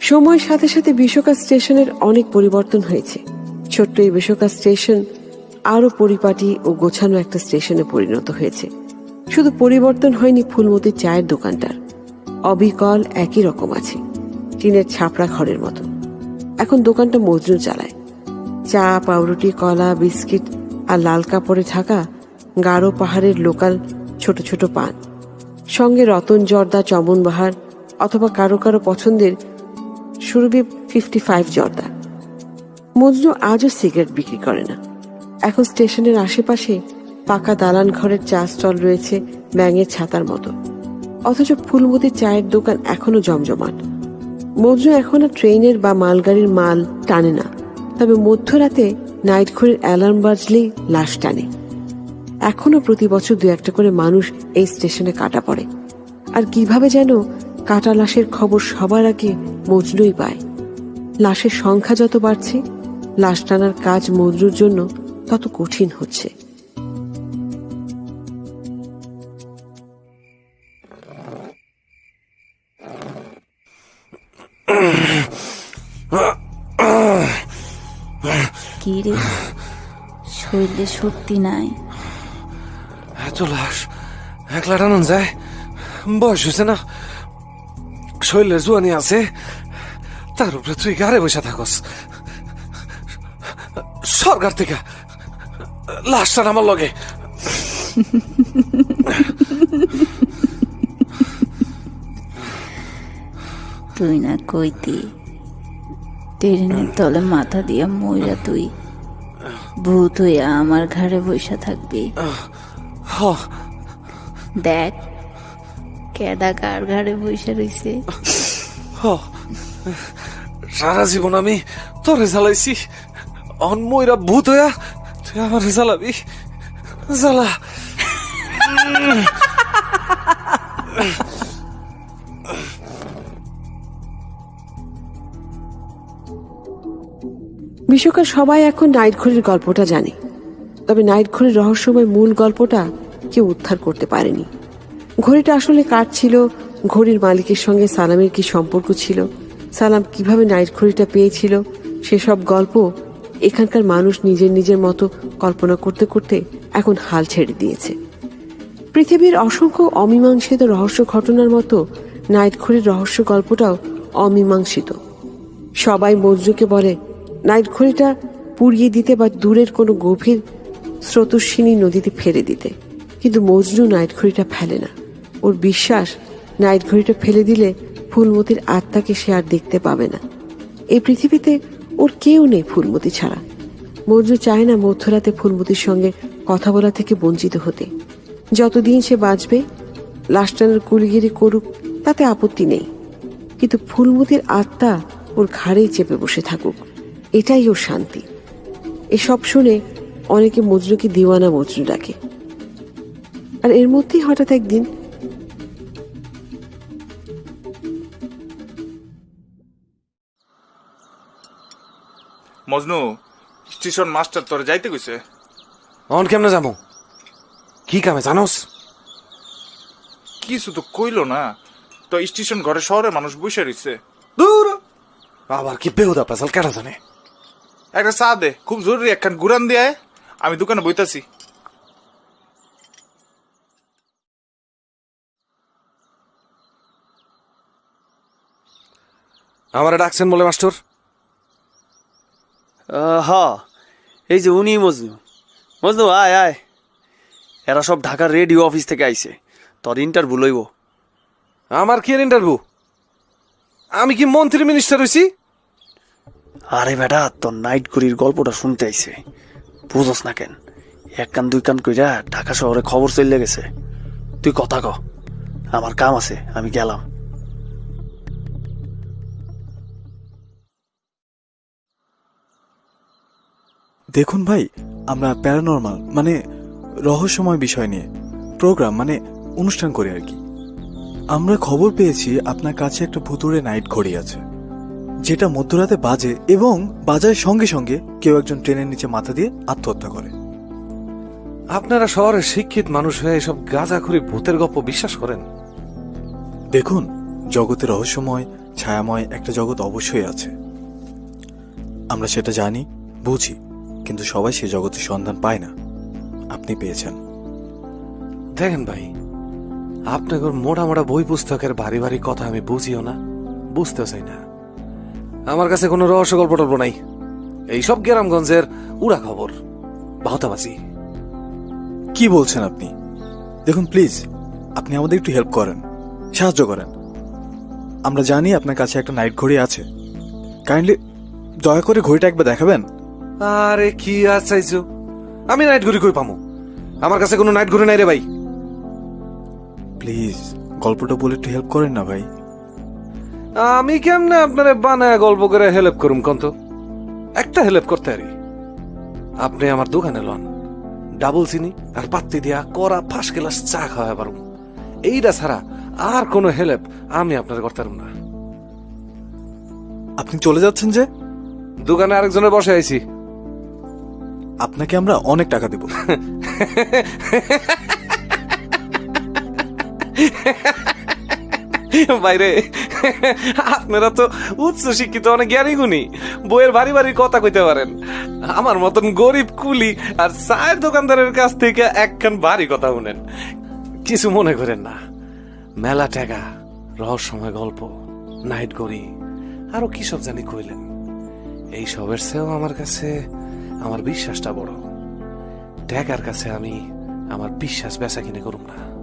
সময়ের সাথে সাথে বিশ্বকাপ স্টেশনের অনেক পরিবর্তন হয়েছে। ছোট্ট এই বিশ্বকাপ স্টেশন আরও পরিপাটি ও গোছানো একটা স্টেশনে পরিণত হয়েছে। শুধু পরিবর্তন হয়নি ফুলমতির চায়ের দোকানটার। অবিকল একই রকম আছে, টিনের ছাপড়া ঘরের মতো। এখন দোকানটা মজনু চালায়। চা, পাউরুটি, কলা, বিস্কিট আর লাল কাপড়ে ঢাকা গাঢ় পাহাড়ের লোকাল ছোট ছোট পান। সঙ্গে রতন, জর্দা চমন বাহার অথবা কারও কারও পছন্দের সুরভি ফিফটি ফাইভ জর্দা। মজনু আজও সিগারেট বিক্রি করে না। এখন স্টেশনের আশেপাশে পাকা দালান ঘরের চা স্টল রয়েছে ব্যাঙের ছাতার মতো। অথচ ফুলমতির চায়ের দোকান এখনও জমজমাট। মজনু এখন আর ট্রেনের বা মালগাড়ির মাল টানে না। তবে মধ্যরাতে নাইট ঘড়ির অ্যালার্ম বাজলেই লাশ টানে। এখনও প্রতি বছর দু একটা করে মানুষ এই স্টেশনে কাটা পড়ে। আর কীভাবে যেন কাটা লাশের খবর সবার আগে মজনুই পায়। লাশের সংখ্যা যত বাড়ছে, লাশ টানার কাজ মজনুর জন্য তত কঠিন হচ্ছে। কি রে? শরীরে শক্তি নাই। এত লাশ একলা টানুন যায়। বয়স হয়েছে না। শরীরের জুয়ানি আছে। তার উপরে তুই গাড়ে বসে থাকস। সরকার থেকে লাশটা আমার লগে। তুই না কইতি ট্রেনের তলে মাথা দিয়া মইরা তুই ভূত হইয়া আমার ঘাড়ে বসে থাকবি। দেখ কেডা কার ঘাড়ে বসে রইছে? হ। সারা জীবন আমি তোরে জ্বালাইছি। অন ময়রা ভূত হইয়া তুই আমার জ্বালাবি। জ্বালা। বিশ্বকাপ সবাই এখন নাইট ঘড়ির গল্পটা জানে। তবে নাইট ঘড়ির রহস্যময় মূল গল্পটা কেউ উদ্ধার করতে পারেনি। ঘড়িটা আসলে কার ছিল? ঘড়ির মালিকের সঙ্গে সালামের কি সম্পর্ক ছিল? সালাম কীভাবে নাইট ঘড়িটা পেয়েছিল? সেসব গল্প এখানকার মানুষ নিজের নিজের মতো কল্পনা করতে করতে এখন হাল ছেড়ে দিয়েছে। পৃথিবীর অসংখ্য অমীমাংসিত রহস্য ঘটনার মতো নাইট ঘড়ির রহস্য গল্পটাও অমীমাংসিত। সবাই মজরুকে বলে, নাইট ঘড়িটা পুড়িয়ে দিতে বা দূরের কোনো গভীর স্রোতস্বিনী নদীতে ফেলে দিতে। কিন্তু মজনু নাইট ঘড়িটা ফেলে না। ওর বিশ্বাস নাইট ঘড়িটা ফেলে দিলে ফুলমতির আত্মাকে সে আর দেখতে পাবে না। এই পৃথিবীতে ওর কেউ নেই ফুলমতি ছাড়া। মজনু চায় না মধ্যরাতে ফুলমতির সঙ্গে কথা বলা থেকে বঞ্চিত হতে। যতদিন সে বাঁচবে, লাস্টানের কুলিগিরি করুক, তাতে আপত্তি নেই। কিন্তু ফুলমতির আত্মা ওর ঘাড়েই চেপে বসে থাকুক। এটাই ওর শান্তি। এসব শুনে অনেকে মজনুকে দিওয়ানা মজনু ডাকে। আর এর মধ্যেই হঠাৎ একদিন মজনু স্টেশন মাস্টার তোর যাইতে কইছে। অন কেমনে যাব? কি কামে জানোস? কিছু তো কইলো না। তো স্টেশন ঘরে শহরে মানুষ বসে রইছে। দূর! আবার কি বেহুদা পেশাল কেন জানে? একটা চা দে খুব জরুরি একখান গুরান দিয়ে। আমি দোকানে বইতাছি। আমারে ডাকছেন বলে মাস্টার? হ এই যে উনি মজনু। মজনু আয় আয়। এরা সব ঢাকার রেডিও অফিস থেকে আইছে। তোর ইন্টারভিউ লইব। আমার কি ইন্টারভিউ আমি কি মন্ত্রী মিনিস্টার হইছি? আরে বেটা তোর নাইট করির গল্পটা শুনতে আইছে। বুঝস না কেন? এক কান, দুই কান কইরা ঢাকা শহরে খবর চলে গেছে। তুই কথা ক। আমার কাম আছে, আমি গেলাম। দেখুন ভাই, আমরা প্যারানর্মাল মানে রহস্যময় বিষয় নিয়ে, প্রোগ্রাম মানে অনুষ্ঠান করি আর কি। আমরা খবর পেয়েছি, আপনার কাছে একটা ভুতুড়ে নাইট ঘড়ি আছে। যেটা মধ্যরাতে বাজে এবং বাজার সঙ্গে সঙ্গে কেউ একজন ট্রেনের নিচে মাথা দিয়ে আত্মহত্যা করে। আপনারা শহরের শিক্ষিত মানুষ হয়ে এসব গাঁজাখুরি ভূতের গপ্প বিশ্বাস করেন? দেখুন জগতে রহস্যময় ছায়াময় একটা জগৎ অবশ্যই আছে। আমরা সেটা জানি বুঝি কিন্তু সবাই সে জগতের সন্ধান পায় না। আপনি পেয়েছেন। দেখেন ভাই আপনাদের মোটা মোটা বই পুস্তকের ভারী ভারী কথা আমি বুঝিও না বুঝতে চাই না। আমার কাছে কোনো রহস্য গল্প টল্প নাই এইসব গ্রামগঞ্জের উড়া খবর। বাহতাবাজি। কি বলছেন আপনি? দেখুন প্লিজ আপনি আমাদের একটু হেল্প করেন সাহায্য করেন। আমরা জানি আপনার কাছে একটা নাইট ঘড়ি আছে। কাইন্ডলি দয়া করে ঘড়িটা একবার দেখাবেন? আরে কি আর চাইছো আমি নাইট ঘড়ি কই পামু? আমার কাছে কোনো নাইট ঘড়ি নাই রে ভাই। প্লিজ গল্পটা বলে একটু হেল্প করেন না ভাই। আমি কেমনে আপনারে বানায় গল্প করে হেল্প করুম কন্ত? একটা হেল্প করতে পারি। আপনি আমার দোকানে লন। ডাবল চিনি আর পাত্তি দিয়া করা ফাঁস গেলাস চা খাওয়া পারুম। এইটা ছাড়া আর কোনো হেল্প আমি আপনার করতে পারুম না। আপনি চলে যাচ্ছেন যে? দোকানে আরেকজনের বসে আইছি। আপনাকে আমরা অনেক টাকা দেব। বাইরে। আপনারা তো উচ্চ শিক্ষিত অনেক জ্ঞানী গুণী। বইয়ের বাড়ি ভারী কথা কইতে পারেন। আমার মতন গরিব, কুলি আর চায়ের দোকানদারের কাছ থেকে একখান ভারী কথা শুনেন। কিছু মনে করেন না। মেলা টাকা রহস্যময় গল্প, নাইট গড়ি, আরও কি সব জানি কইলেন। এই সবের চেয়েও আমার কাছে, আমার বিশ্বাসটা বড়। টাকার কাছে আমি আমার বিশ্বাস বেচা কিনে করুম না।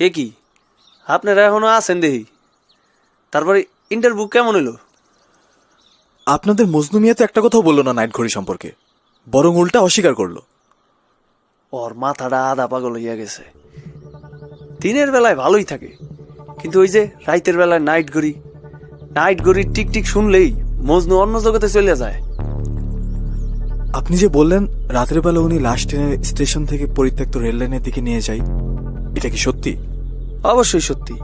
এ কি? আপনারা এখনও আছেন দেখি। তারপরে ইন্টারভিউ কেমন হইল? আপনাদের মজনু মিয়া তো একটা কথাও বলল না নাইট ঘড়ি সম্পর্কে। বরং উল্টা অস্বীকার করল। ওর মাথাটা আধা পাগল হইয়া গেছে। দিনের বেলায় ভালোই থাকে। কিন্তু ওই যে রাইতের বেলায় নাইট ঘড়ি নাইট গড়ির টিক টিক শুনলেই মজনু অন্য জগতে চলে যায়। আপনি যে বললেন রাতের বেলা উনি লাস্ট ট্রেনের স্টেশন থেকে পরিত্যক্ত রেল লাইনের দিকে নিয়ে যাই এটা কি সত্যি? অবশ্যই সত্যি।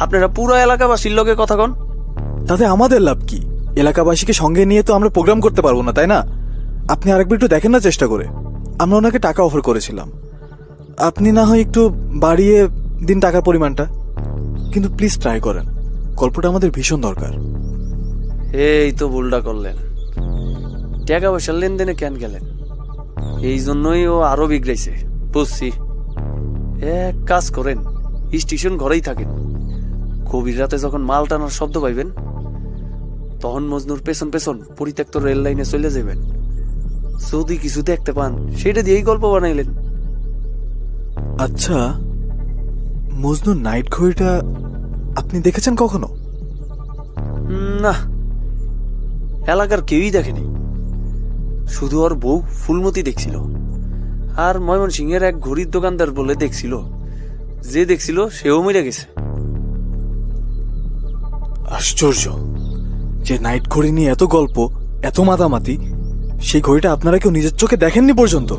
আপনারা পুরো এলাকাবাসীর লোকে কথা কন। তাতে আমাদের লাভ কি? এলাকাবাসীকে সঙ্গে নিয়ে তো আমরা প্রোগ্রাম করতে পারব না তাই না? আপনি আরেকবার একটু দেখেন না চেষ্টা করে। আমরা ওনাকে টাকা অফার করেছিলাম। আপনি না হয় একটু বাড়িয়ে দিন টাকার পরিমাণটা। কিন্তু প্লিজ ট্রাই করেন। গল্পটা আমাদের ভীষণ দরকার। এই তো ভুলটা করলেন। টাকা পয়সার লেনদেনে কেন গেলেন? এই জন্যই ও আরও বিগড়াইছে বুঝছি। এক কাজ করেন। স্টেশন ঘরেই থাকেন গভীর রাতে যখন মাল টানার শব্দ পাইবেন তখন মজনুর পেছন পেছন পরিত্যক্ত রেল লাইনে চলে যাবেন যদি কিছু দেখতে পান সেটা দিয়েই গল্প বানাইলেন। আচ্ছা মজনু নাইট ঘড়িটা আপনি দেখেছেন কখনো? না এলাকার কেউই দেখেনি। শুধু ওর বউ ফুলমতি দেখছিল। আর ময়মনসিংহের এক ঘড়ির দোকানদার বলে দেখছিল যে দেখছিল সেও মরে গেছে। আশ্চর্য। যে নাইট ঘড়ি নিয়ে এত গল্প এত মাতামাতি সেই ঘড়িটা আপনারা কেউ নিজের চোখে দেখেননি পর্যন্ত?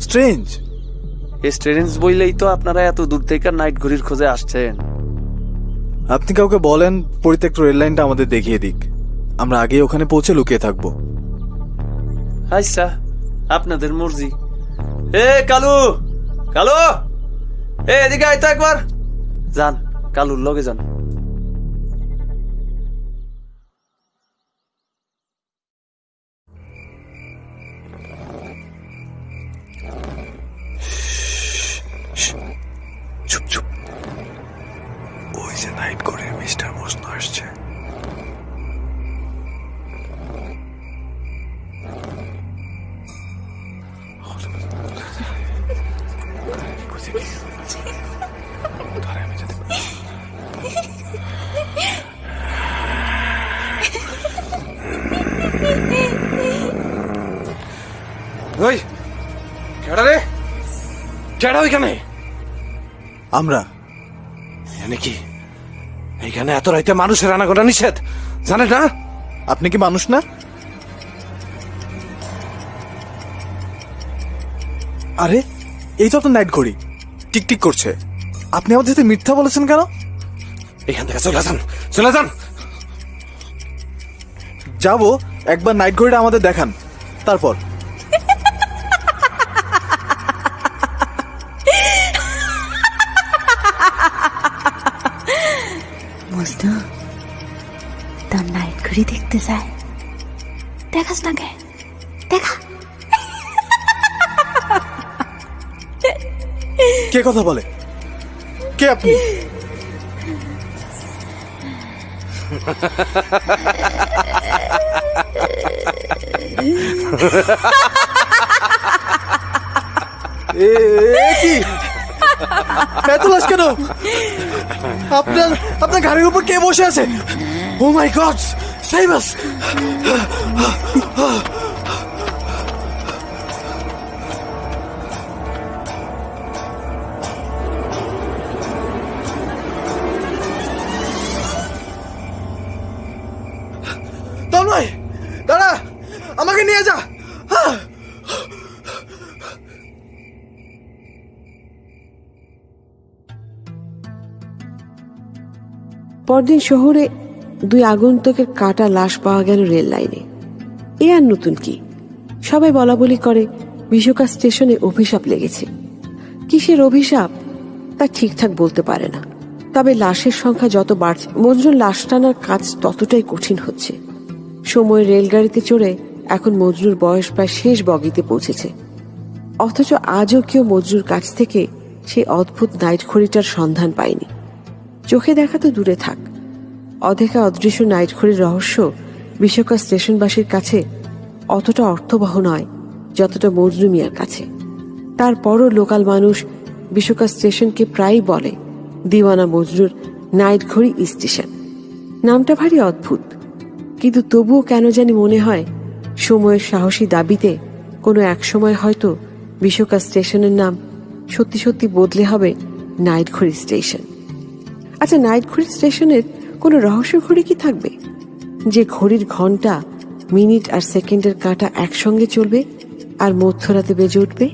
স্ট্রেঞ্জ স্টুডেন্টস বইলেই তো আপনারা এত দূর থেকে নাইট ঘড়ির খোঁজে আসছেন। আপনি কাউকে বলেন পরিত্যক্ত রেল লাইনটা আমাদের দেখিয়ে দিক। আমরা আগে ওখানে পৌঁছে লুকিয়ে থাকব। আচ্ছা আপনাদের মর্জি। এ কালু! কালু! এ এদিকে আয় তো একবার। যান কালুর লগে যান। ওইখানে আমরা? এনে কি? এইখানে এত রাইতে মানুষের আনাগোনা নিষেধ। জানে না? আপনি কি মানুষ না? আরে এই তো আপনার নাইট ঘড়ি টিকটিক করছে। আপনি আমাদের সাথে মিথ্যা বলেছেন কেন? এখান থেকে চলে যান চলে যান। যাব একবার নাইট ঘড়িটা আমাদের দেখান। তারপর। কে? কথা বলে? কে কেন? আপনার আপনার গাড়ির উপর কে বসে আছে? ও মাই গড তন্ময় দাঁড়া আমাকে নিয়ে যা! পরদিন শহরে দুই আগন্তুকের কাটা লাশ পাওয়া গেল রেল লাইনে। এ আর নতুন কি? সবাই বলা বলি করে, বিশোকা স্টেশনে অভিশাপ লেগেছে। কিসের অভিশাপ? তা ঠিকঠাক বলতে পারে না। তবে লাশের সংখ্যা যত বাড়ছে মজরুর লাশ টানার কাজ ততটাই কঠিন হচ্ছে। সময় রেলগাড়িতে চড়ে এখন মজরুর বয়স প্রায় শেষ বগিতে পৌঁছেছে। অথচ আজও কেউ মজরুর কাছ থেকে সেই অদ্ভুত নাইট ঘড়িটার সন্ধান পায়নি। চোখে দেখা তো দূরে থাক। অধেকা অদৃশ্য নাইট ঘড়ির রহস্য বিশ্বকা স্টেশনবাসীর কাছে অতটা অর্থবহ নয়, যতটা মজনু মিয়ার কাছে। তারপরও লোকাল মানুষ বিশ্বকা স্টেশনকে প্রায়ই বলে, দিওয়ানা মজরুর নাইট ঘড়ি স্টেশন। নামটা ভারী অদ্ভুত, কিন্তু তবুও কেন জানি মনে হয়, সময়ের সাহসী দাবিতে কোনো এক সময় হয়তো বিশ্বকা স্টেশনের নাম সত্যি সত্যি বদলে হবে নাইট ঘড়ি স্টেশন। আচ্ছা নাইট ঘড়ি স্টেশনের কোনো রহস্য ঘড়ি কি থাকবে? যে ঘড়ির ঘণ্টা মিনিট আর সেকেন্ডের কাটা একসঙ্গে চলবে আর মধ্যরাতে বেজে উঠবে?